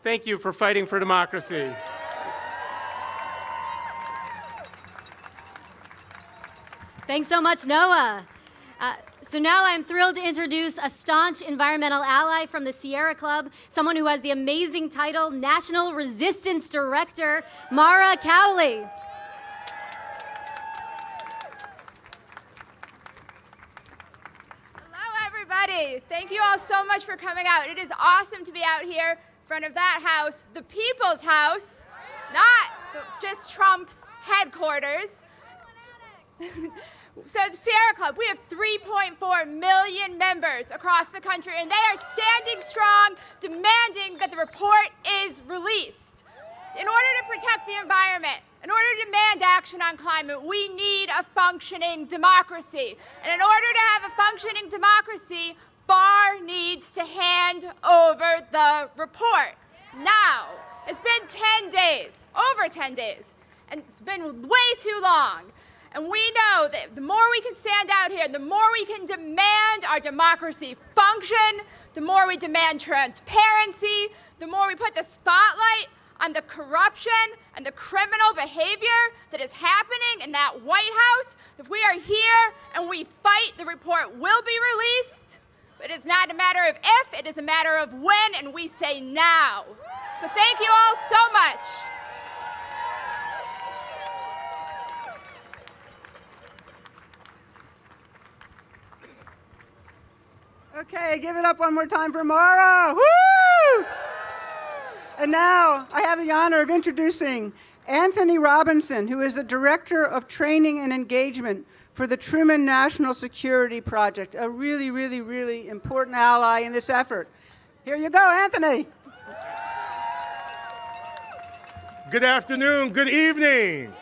Thank you for fighting for democracy. Thanks so much, Noah. Uh, so now I'm thrilled to introduce a staunch environmental ally from the Sierra Club, someone who has the amazing title National Resistance Director, Mara Cowley. Hello, everybody. Thank you all so much for coming out. It is awesome to be out here in front of that house, the people's house, not just Trump's headquarters. So the Sierra Club, we have 3.4 million members across the country, and they are standing strong, demanding that the report is released. In order to protect the environment, in order to demand action on climate, we need a functioning democracy. And in order to have a functioning democracy, Barr needs to hand over the report. Now, it's been 10 days, over 10 days, and it's been way too long. And we know that the more we can stand out here, the more we can demand our democracy function, the more we demand transparency, the more we put the spotlight on the corruption and the criminal behavior that is happening in that White House. If we are here and we fight, the report will be released. But it is not a matter of if, it is a matter of when, and we say now. So thank you all so much. Okay, give it up one more time for Mara. Woo! And now I have the honor of introducing Anthony Robinson, who is the Director of Training and Engagement for the Truman National Security Project, a really, really, really important ally in this effort. Here you go, Anthony. Good afternoon, good evening.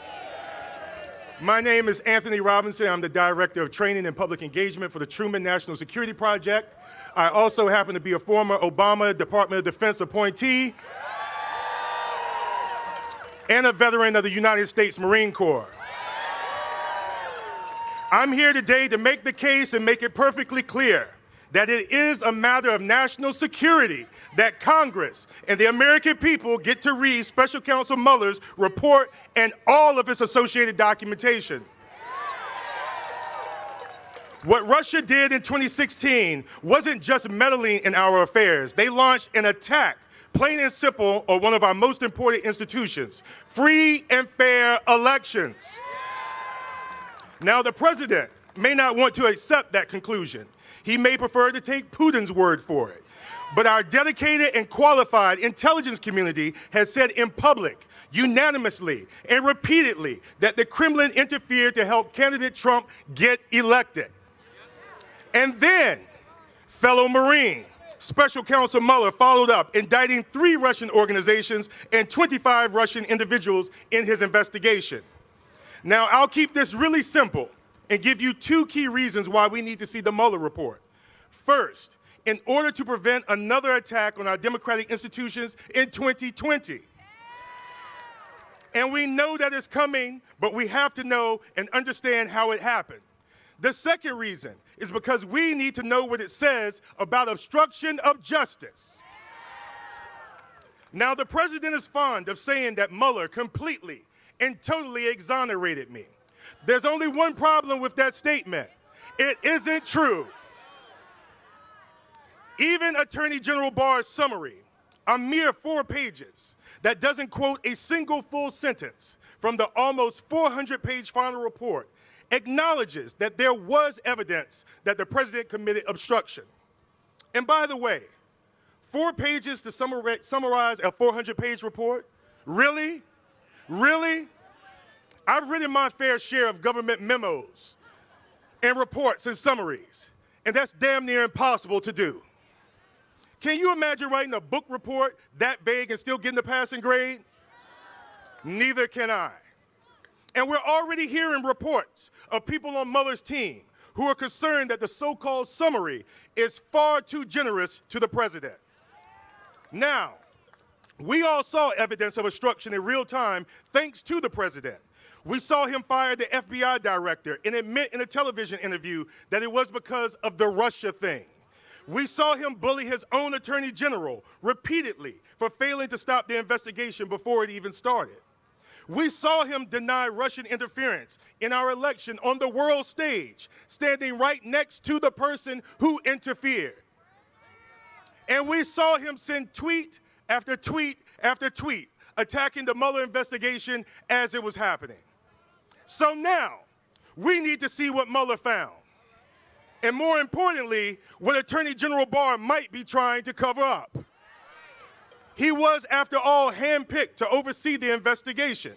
My name is Anthony Robinson. I'm the Director of Training and Public Engagement for the Truman National Security Project. I also happen to be a former Obama Department of Defense appointee and a veteran of the United States Marine Corps. I'm here today to make the case and make it perfectly clear that it is a matter of national security that Congress and the American people get to read Special Counsel Mueller's report and all of its associated documentation. What Russia did in 2016 wasn't just meddling in our affairs. They launched an attack plain and simple, on one of our most important institutions free and fair elections. Now, the president may not want to accept that conclusion. He may prefer to take Putin's word for it. But our dedicated and qualified intelligence community has said in public, unanimously, and repeatedly that the Kremlin interfered to help candidate Trump get elected. And then, fellow Marine, Special Counsel Mueller followed up, indicting three Russian organizations and 25 Russian individuals in his investigation. Now, I'll keep this really simple and give you two key reasons why we need to see the Mueller report. First, in order to prevent another attack on our democratic institutions in 2020. And we know that it's coming, but we have to know and understand how it happened. The second reason is because we need to know what it says about obstruction of justice. Now, the president is fond of saying that Mueller completely and totally exonerated me. There's only one problem with that statement it isn't true. Even Attorney General Barr's summary, a mere four pages, that doesn't quote a single full sentence from the almost 400 page final report, acknowledges that there was evidence that the president committed obstruction. And by the way, four pages to summarize a 400 page report? Really? Really? I've written my fair share of government memos and reports and summaries, and that's damn near impossible to do. Can you imagine writing a book report that vague and still getting a passing grade? Neither can I. And we're already hearing reports of people on Mueller's team who are concerned that the so-called summary is far too generous to the president. Now, we all saw evidence of obstruction in real time thanks to the president. We saw him fire the FBI director and admit in a television interview that it was because of the Russia thing. We saw him bully his own attorney general repeatedly for failing to stop the investigation before it even started. We saw him deny Russian interference in our election on the world stage, standing right next to the person who interfered. And we saw him send tweet after tweet after tweet attacking the Mueller investigation as it was happening. So now, we need to see what Mueller found and more importantly, what Attorney General Barr might be trying to cover up. He was, after all, handpicked to oversee the investigation.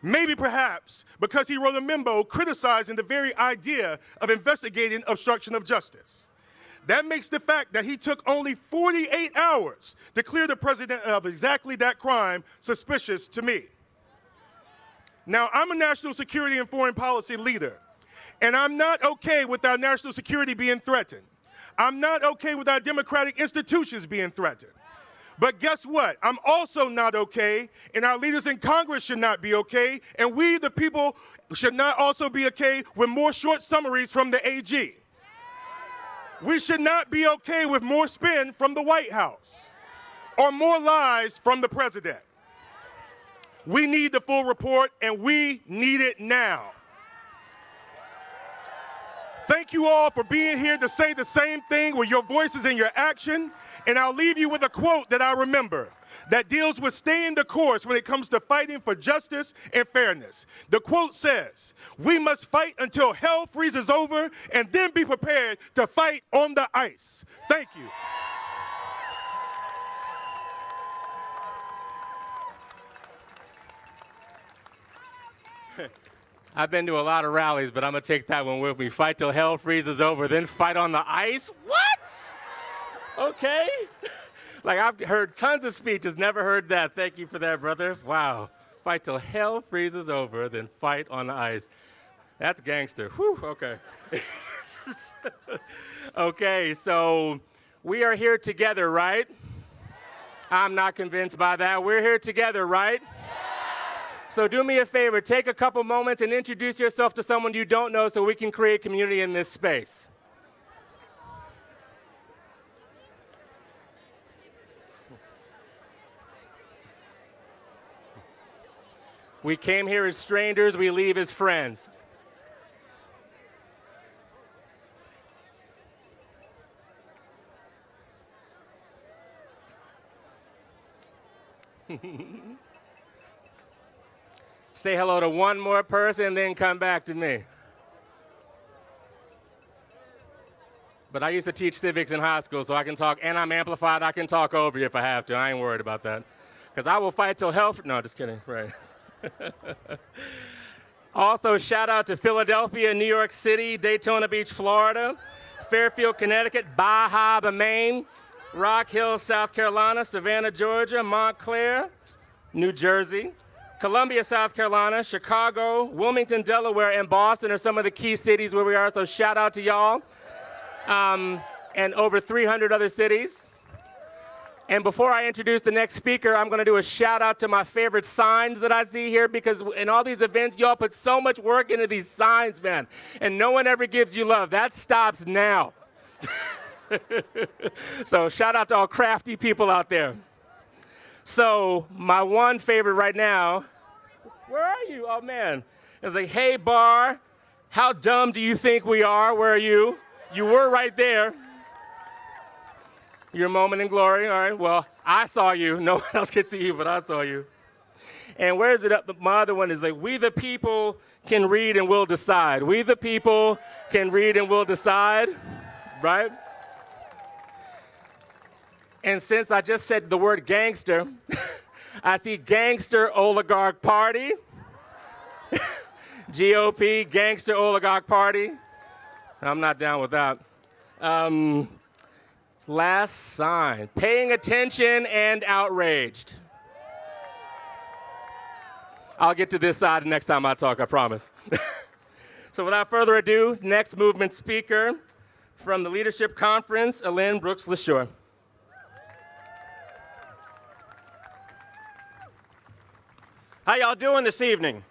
Maybe perhaps because he wrote a memo criticizing the very idea of investigating obstruction of justice. That makes the fact that he took only 48 hours to clear the president of exactly that crime suspicious to me. Now, I'm a national security and foreign policy leader. And I'm not okay with our national security being threatened. I'm not okay with our democratic institutions being threatened. But guess what? I'm also not okay, and our leaders in Congress should not be okay, and we, the people, should not also be okay with more short summaries from the AG. We should not be okay with more spin from the White House or more lies from the president. We need the full report, and we need it now. Thank you all for being here to say the same thing with your voices and your action. And I'll leave you with a quote that I remember that deals with staying the course when it comes to fighting for justice and fairness. The quote says, We must fight until hell freezes over and then be prepared to fight on the ice. Thank you. I've been to a lot of rallies, but I'm gonna take that one with me. Fight till hell freezes over, then fight on the ice? What? Okay. like I've heard tons of speeches, never heard that. Thank you for that, brother. Wow. Fight till hell freezes over, then fight on the ice. That's gangster. Whew, okay. okay, so we are here together, right? I'm not convinced by that. We're here together, right? So do me a favor, take a couple moments and introduce yourself to someone you don't know so we can create community in this space. We came here as strangers, we leave as friends. Say hello to one more person, then come back to me. But I used to teach civics in high school, so I can talk, and I'm amplified. I can talk over you if I have to. I ain't worried about that. Because I will fight till hell. No, just kidding. Right. also, shout out to Philadelphia, New York City, Daytona Beach, Florida, Fairfield, Connecticut, Bahia, Maine, Rock Hill, South Carolina, Savannah, Georgia, Montclair, New Jersey, Columbia, South Carolina, Chicago, Wilmington, Delaware, and Boston are some of the key cities where we are, so shout out to y'all um, and over 300 other cities. And before I introduce the next speaker, I'm going to do a shout out to my favorite signs that I see here because in all these events, y'all put so much work into these signs, man, and no one ever gives you love. That stops now. so shout out to all crafty people out there. So my one favorite right now, where are you? Oh man, it's like, hey Barr, how dumb do you think we are? Where are you? You were right there. Your moment in glory. All right. Well, I saw you. No one else could see you, but I saw you. And where is it up? My other one is like, we the people can read and will decide. We the people can read and will decide, right? And since I just said the word gangster, I see gangster oligarch party. GOP, gangster oligarch party. I'm not down with that. Um, last sign paying attention and outraged. I'll get to this side next time I talk, I promise. so, without further ado, next movement speaker from the Leadership Conference, Elaine Brooks LaSure. How y'all doing this evening?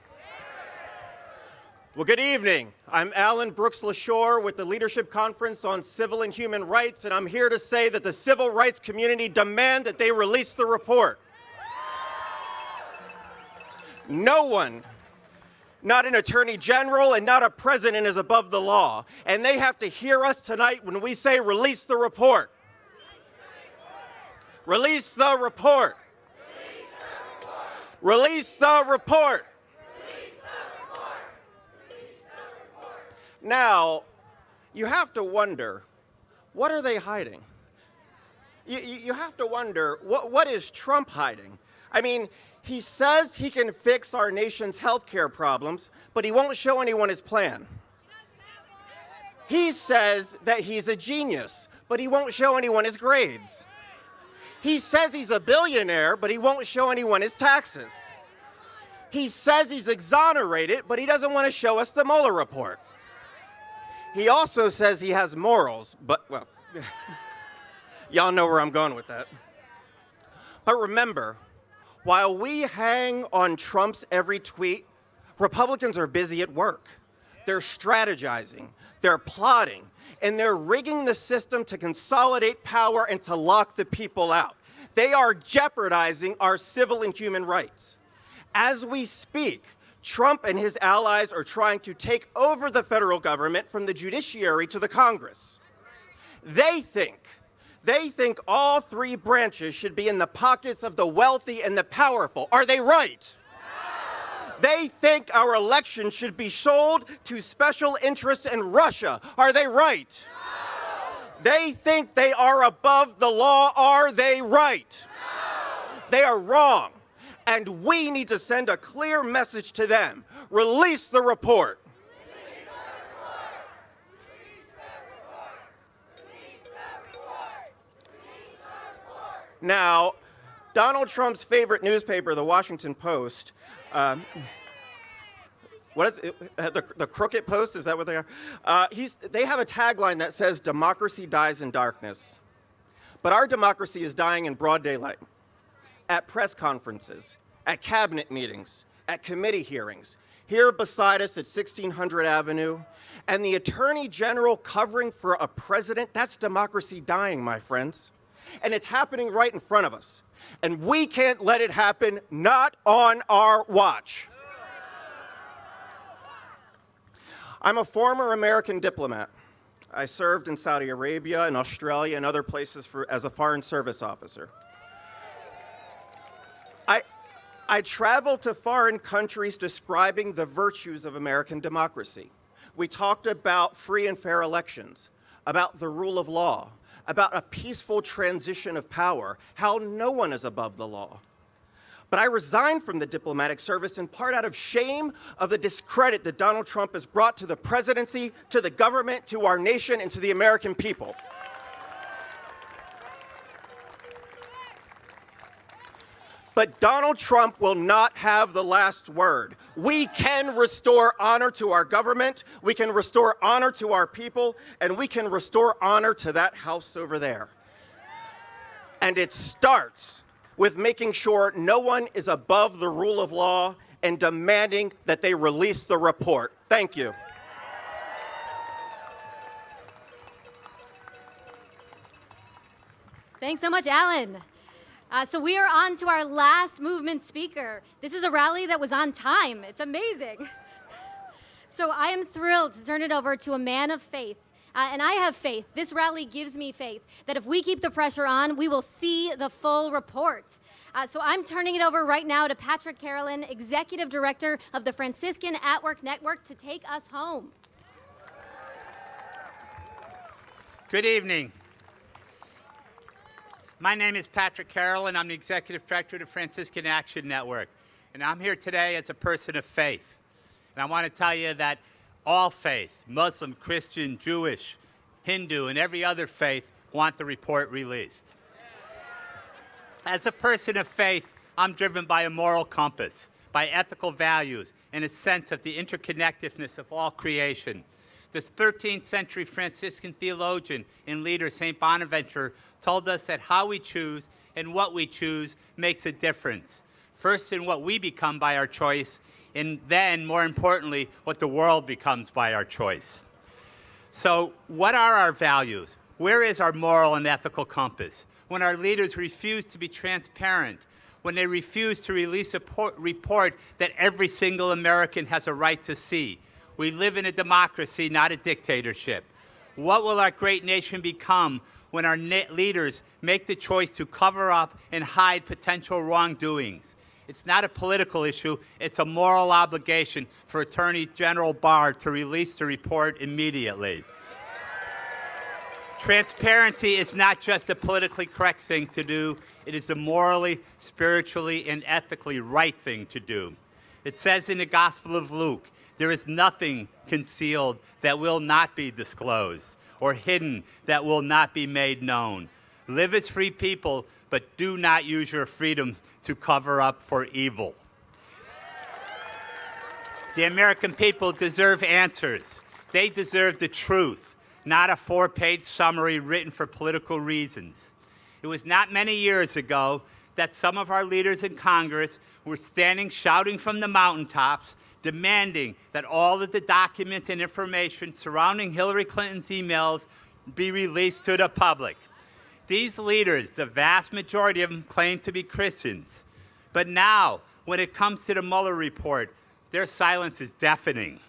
Well, good evening. I'm Alan Brooks LaSure with the Leadership Conference on Civil and Human Rights, and I'm here to say that the civil rights community demand that they release the report. No one, not an attorney general and not a president is above the law, and they have to hear us tonight when we say release the report. Release the report. Release the report. Now, you have to wonder, what are they hiding? You, you, have to wonder, what, what is Trump hiding? I mean, he says he can fix our nation's health care problems, but he won't show anyone his plan. He says that he's a genius, but he won't show anyone his grades. He says he's a billionaire, but he won't show anyone his taxes. He says he's exonerated, but he doesn't want to show us the Mueller report. He also says he has morals, but, well, y'all know where I'm going with that. But remember, while we hang on Trump's every tweet, Republicans are busy at work. They're strategizing, they're plotting, and they're rigging the system to consolidate power and to lock the people out. They are jeopardizing our civil and human rights. As we speak, Trump and his allies are trying to take over the federal government from the judiciary to the Congress. They think, they think all three branches should be in the pockets of the wealthy and the powerful. Are they right? They think our election should be sold to special interests in Russia. Are they right? No. They think they are above the law. Are they right? No. They are wrong and we need to send a clear message to them. Release the report. Now, Donald Trump's favorite newspaper, the Washington Post, um, what is it? The, the Crooked Post? Is that what they are? Uh, they have a tagline that says, Democracy dies in darkness. But our democracy is dying in broad daylight at press conferences, at cabinet meetings, at committee hearings, here beside us at 1600 Avenue, and the Attorney General covering for a president, that's democracy dying, my friends. And it's happening right in front of us. And we can't let it happen, not on our watch. I'm a former American diplomat. I served in Saudi Arabia and Australia and other places for, as a Foreign Service officer. I I traveled to foreign countries describing the virtues of American democracy. We talked about free and fair elections, about the rule of law, about a peaceful transition of power, how no one is above the law. But I resigned from the diplomatic service in part out of shame of the discredit that Donald Trump has brought to the presidency, to the government, to our nation, and to the American people. But Donald Trump will not have the last word. We can restore honor to our government, we can restore honor to our people, and we can restore honor to that house over there. And it starts with making sure no one is above the rule of law and demanding that they release the report. Thank you. Thanks so much, Alan. Uh, so we are on to our last movement speaker. This is a rally that was on time. It's amazing. So I am thrilled to turn it over to a man of faith. Uh, and I have faith. This rally gives me faith that if we keep the pressure on, we will see the full report. Uh, so I'm turning it over right now to Patrick Carolan, Executive Director of the Franciscan Action Network, to take us home. Good evening. My name is Patrick Carolan, and I'm the Executive Director of the Franciscan Action Network. And I'm here today as a person of faith. And I want to tell you that all faith, Muslim, Christian, Jewish, Hindu, and every other faith, want the report released. As a person of faith, I'm driven by a moral compass, by ethical values, and a sense of the interconnectedness of all creation. The 13th century Franciscan theologian and leader, St. Bonaventure, told us that how we choose and what we choose makes a difference. First, in what we become by our choice, and then, more importantly, what the world becomes by our choice. So, what are our values? Where is our moral and ethical compass? When our leaders refuse to be transparent, when they refuse to release a report that every single American has a right to see. We live in a democracy, not a dictatorship. What will our great nation become when our leaders make the choice to cover up and hide potential wrongdoings? It's not a political issue, it's a moral obligation for Attorney General Barr to release the report immediately. Transparency is not just a politically correct thing to do, it is a morally, spiritually, and ethically right thing to do. It says in the Gospel of Luke, there is nothing concealed that will not be disclosed, or hidden that will not be made known. Live as free people, but do not use your freedom to cover up for evil. The American people deserve answers. They deserve the truth, not a four page summary written for political reasons. It was not many years ago that some of our leaders in Congress were standing shouting from the mountaintops, demanding that all of the documents and information surrounding Hillary Clinton's emails be released to the public. These leaders, the vast majority of them, claim to be Christians. But now, when it comes to the Mueller report, their silence is deafening.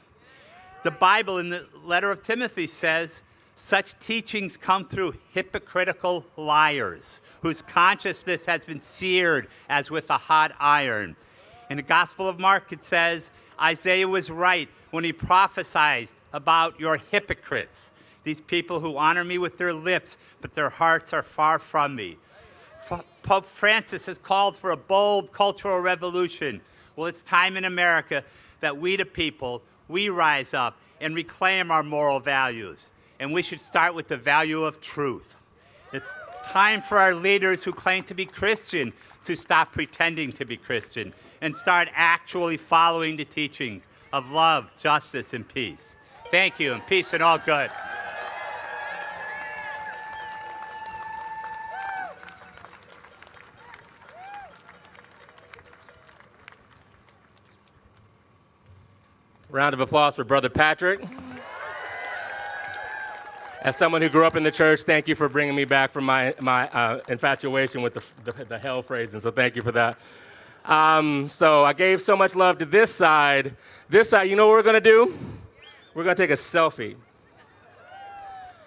The Bible in the letter of Timothy says, such teachings come through hypocritical liars whose consciousness has been seared as with a hot iron. In the Gospel of Mark, it says, Isaiah was right when he prophesied about your hypocrites these people who honor me with their lips, but their hearts are far from me. Pope Francis has called for a bold cultural revolution. Well, it's time in America that we, the people, we rise up and reclaim our moral values. And we should start with the value of truth. It's time for our leaders who claim to be Christian to stop pretending to be Christian and start actually following the teachings of love, justice, and peace. Thank you, and peace and all good. Round of applause for Brother Patrick. As someone who grew up in the church, thank you for bringing me back from my, my uh, infatuation with the, the, the, hell phrasing, so thank you for that. Um, so I gave so much love to this side. This side, you know what we're gonna do? We're gonna take a selfie.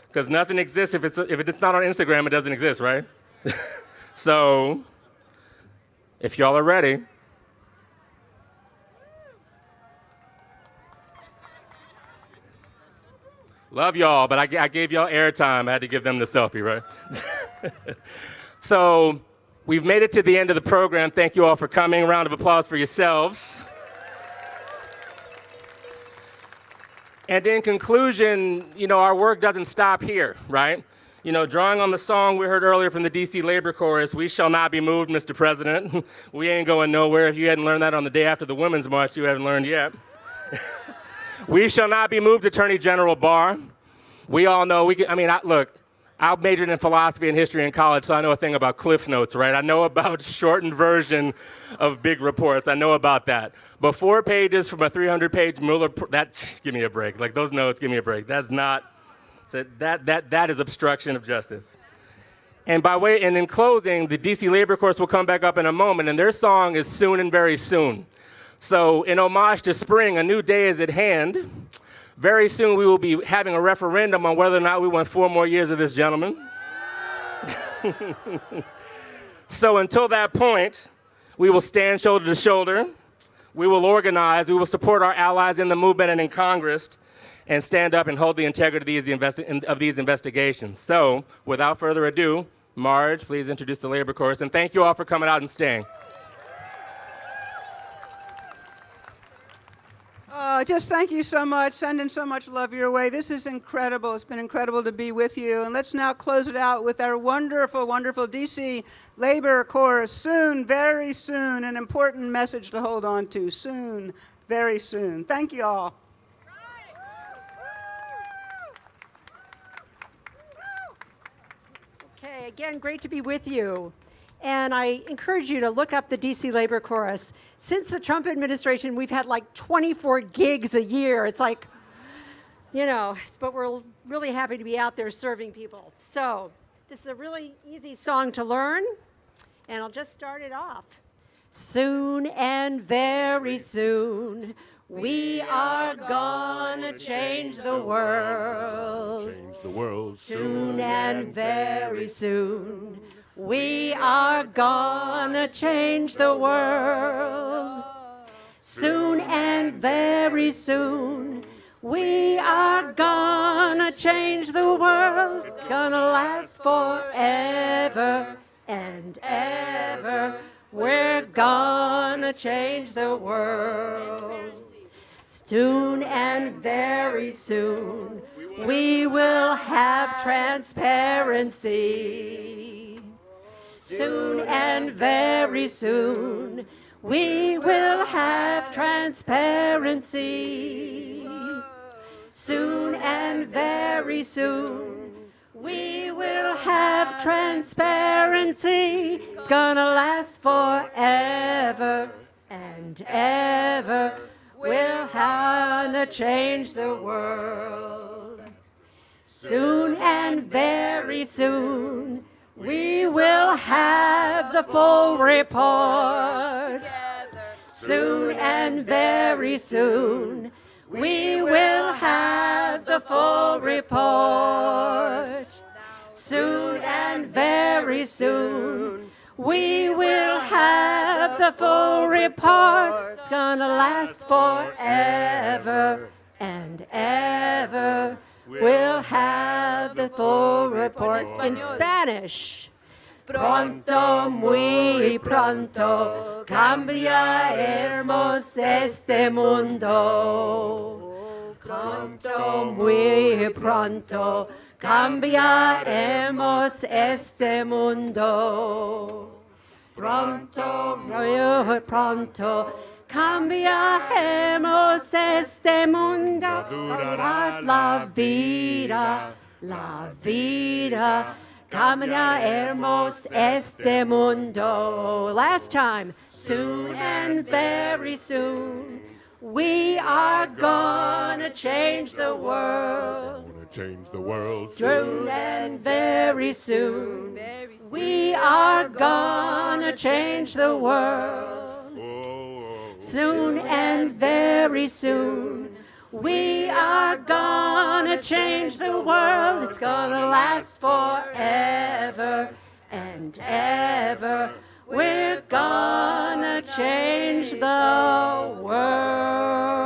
Because nothing exists if it's, if it's not on Instagram, it doesn't exist, right? so if y'all are ready, Love y'all, but I, I gave y'all airtime. I had to give them the selfie, right? so we've made it to the end of the program. Thank you all for coming. round of applause for yourselves. And in conclusion, you know, our work doesn't stop here, right? You know, drawing on the song we heard earlier from the DC Labor Chorus, we shall not be moved, Mr. President. we ain't going nowhere. If you hadn't learned that on the day after the Women's March, you haven't learned yet. we shall not be moved, Attorney General Barr. We all know, we can, I mean, I, look, I majored in philosophy and history in college, so I know a thing about Cliff Notes, right? I know about shortened version of big reports. I know about that. But four pages from a 300-page Mueller, that, give me a break. Like those notes, give me a break. That's not, that, that, that is obstruction of justice. And by way, and in closing, the DC Labor Chorus will come back up in a moment, and their song is Soon and Very Soon. So in homage to spring, a new day is at hand. Very soon we will be having a referendum on whether or not we want four more years of this gentleman. so until that point, we will stand shoulder to shoulder. We will organize. We will support our allies in the movement and in Congress and stand up and hold the integrity of these, investigations. So without further ado, Marge, please introduce the labor chorus. And thank you all for coming out and staying. Uh, just thank you so much, sending so much love your way. This is incredible. It's been incredible to be with you. And let's now close it out with our wonderful, wonderful DC Labor Chorus. Soon, very soon, an important message to hold on to. Soon, very soon. Thank you all. Okay, again, great to be with you. And I encourage you to look up the DC Labor Chorus. Since the Trump administration, we've had like 24 gigs a year. It's like, you know, but we're really happy to be out there serving people. So this is a really easy song to learn, and I'll just start it off. Soon and very soon, we are gonna change the world. Change the world soon and very soon. We are gonna change the world soon and very soon. We are gonna change the world. It's gonna last forever and ever. We're gonna change the world. Soon and very soon, we will have transparency soon and very soon we will have transparency. Soon and very soon we will have transparency. It's gonna last forever and ever. We'll have to change the world. Soon and very soon we will have the full report soon and very soon. We will have the full report soon and very soon. We will have the full report. It's gonna last forever and ever. We'll have the full report in Spanish. Pronto, muy pronto, cambiaremos este mundo. Pronto, muy pronto, cambiaremos este mundo. Pronto, muy pronto, Cambiaremos este mundo, durará la vida, la vida. Cambiaremos este mundo. Last time, soon and very soon, we are gonna change the world. Change the world soon and very soon. We are gonna change the world soon and very soon. We are gonna change the world. It's gonna last forever and ever. We're gonna change the world.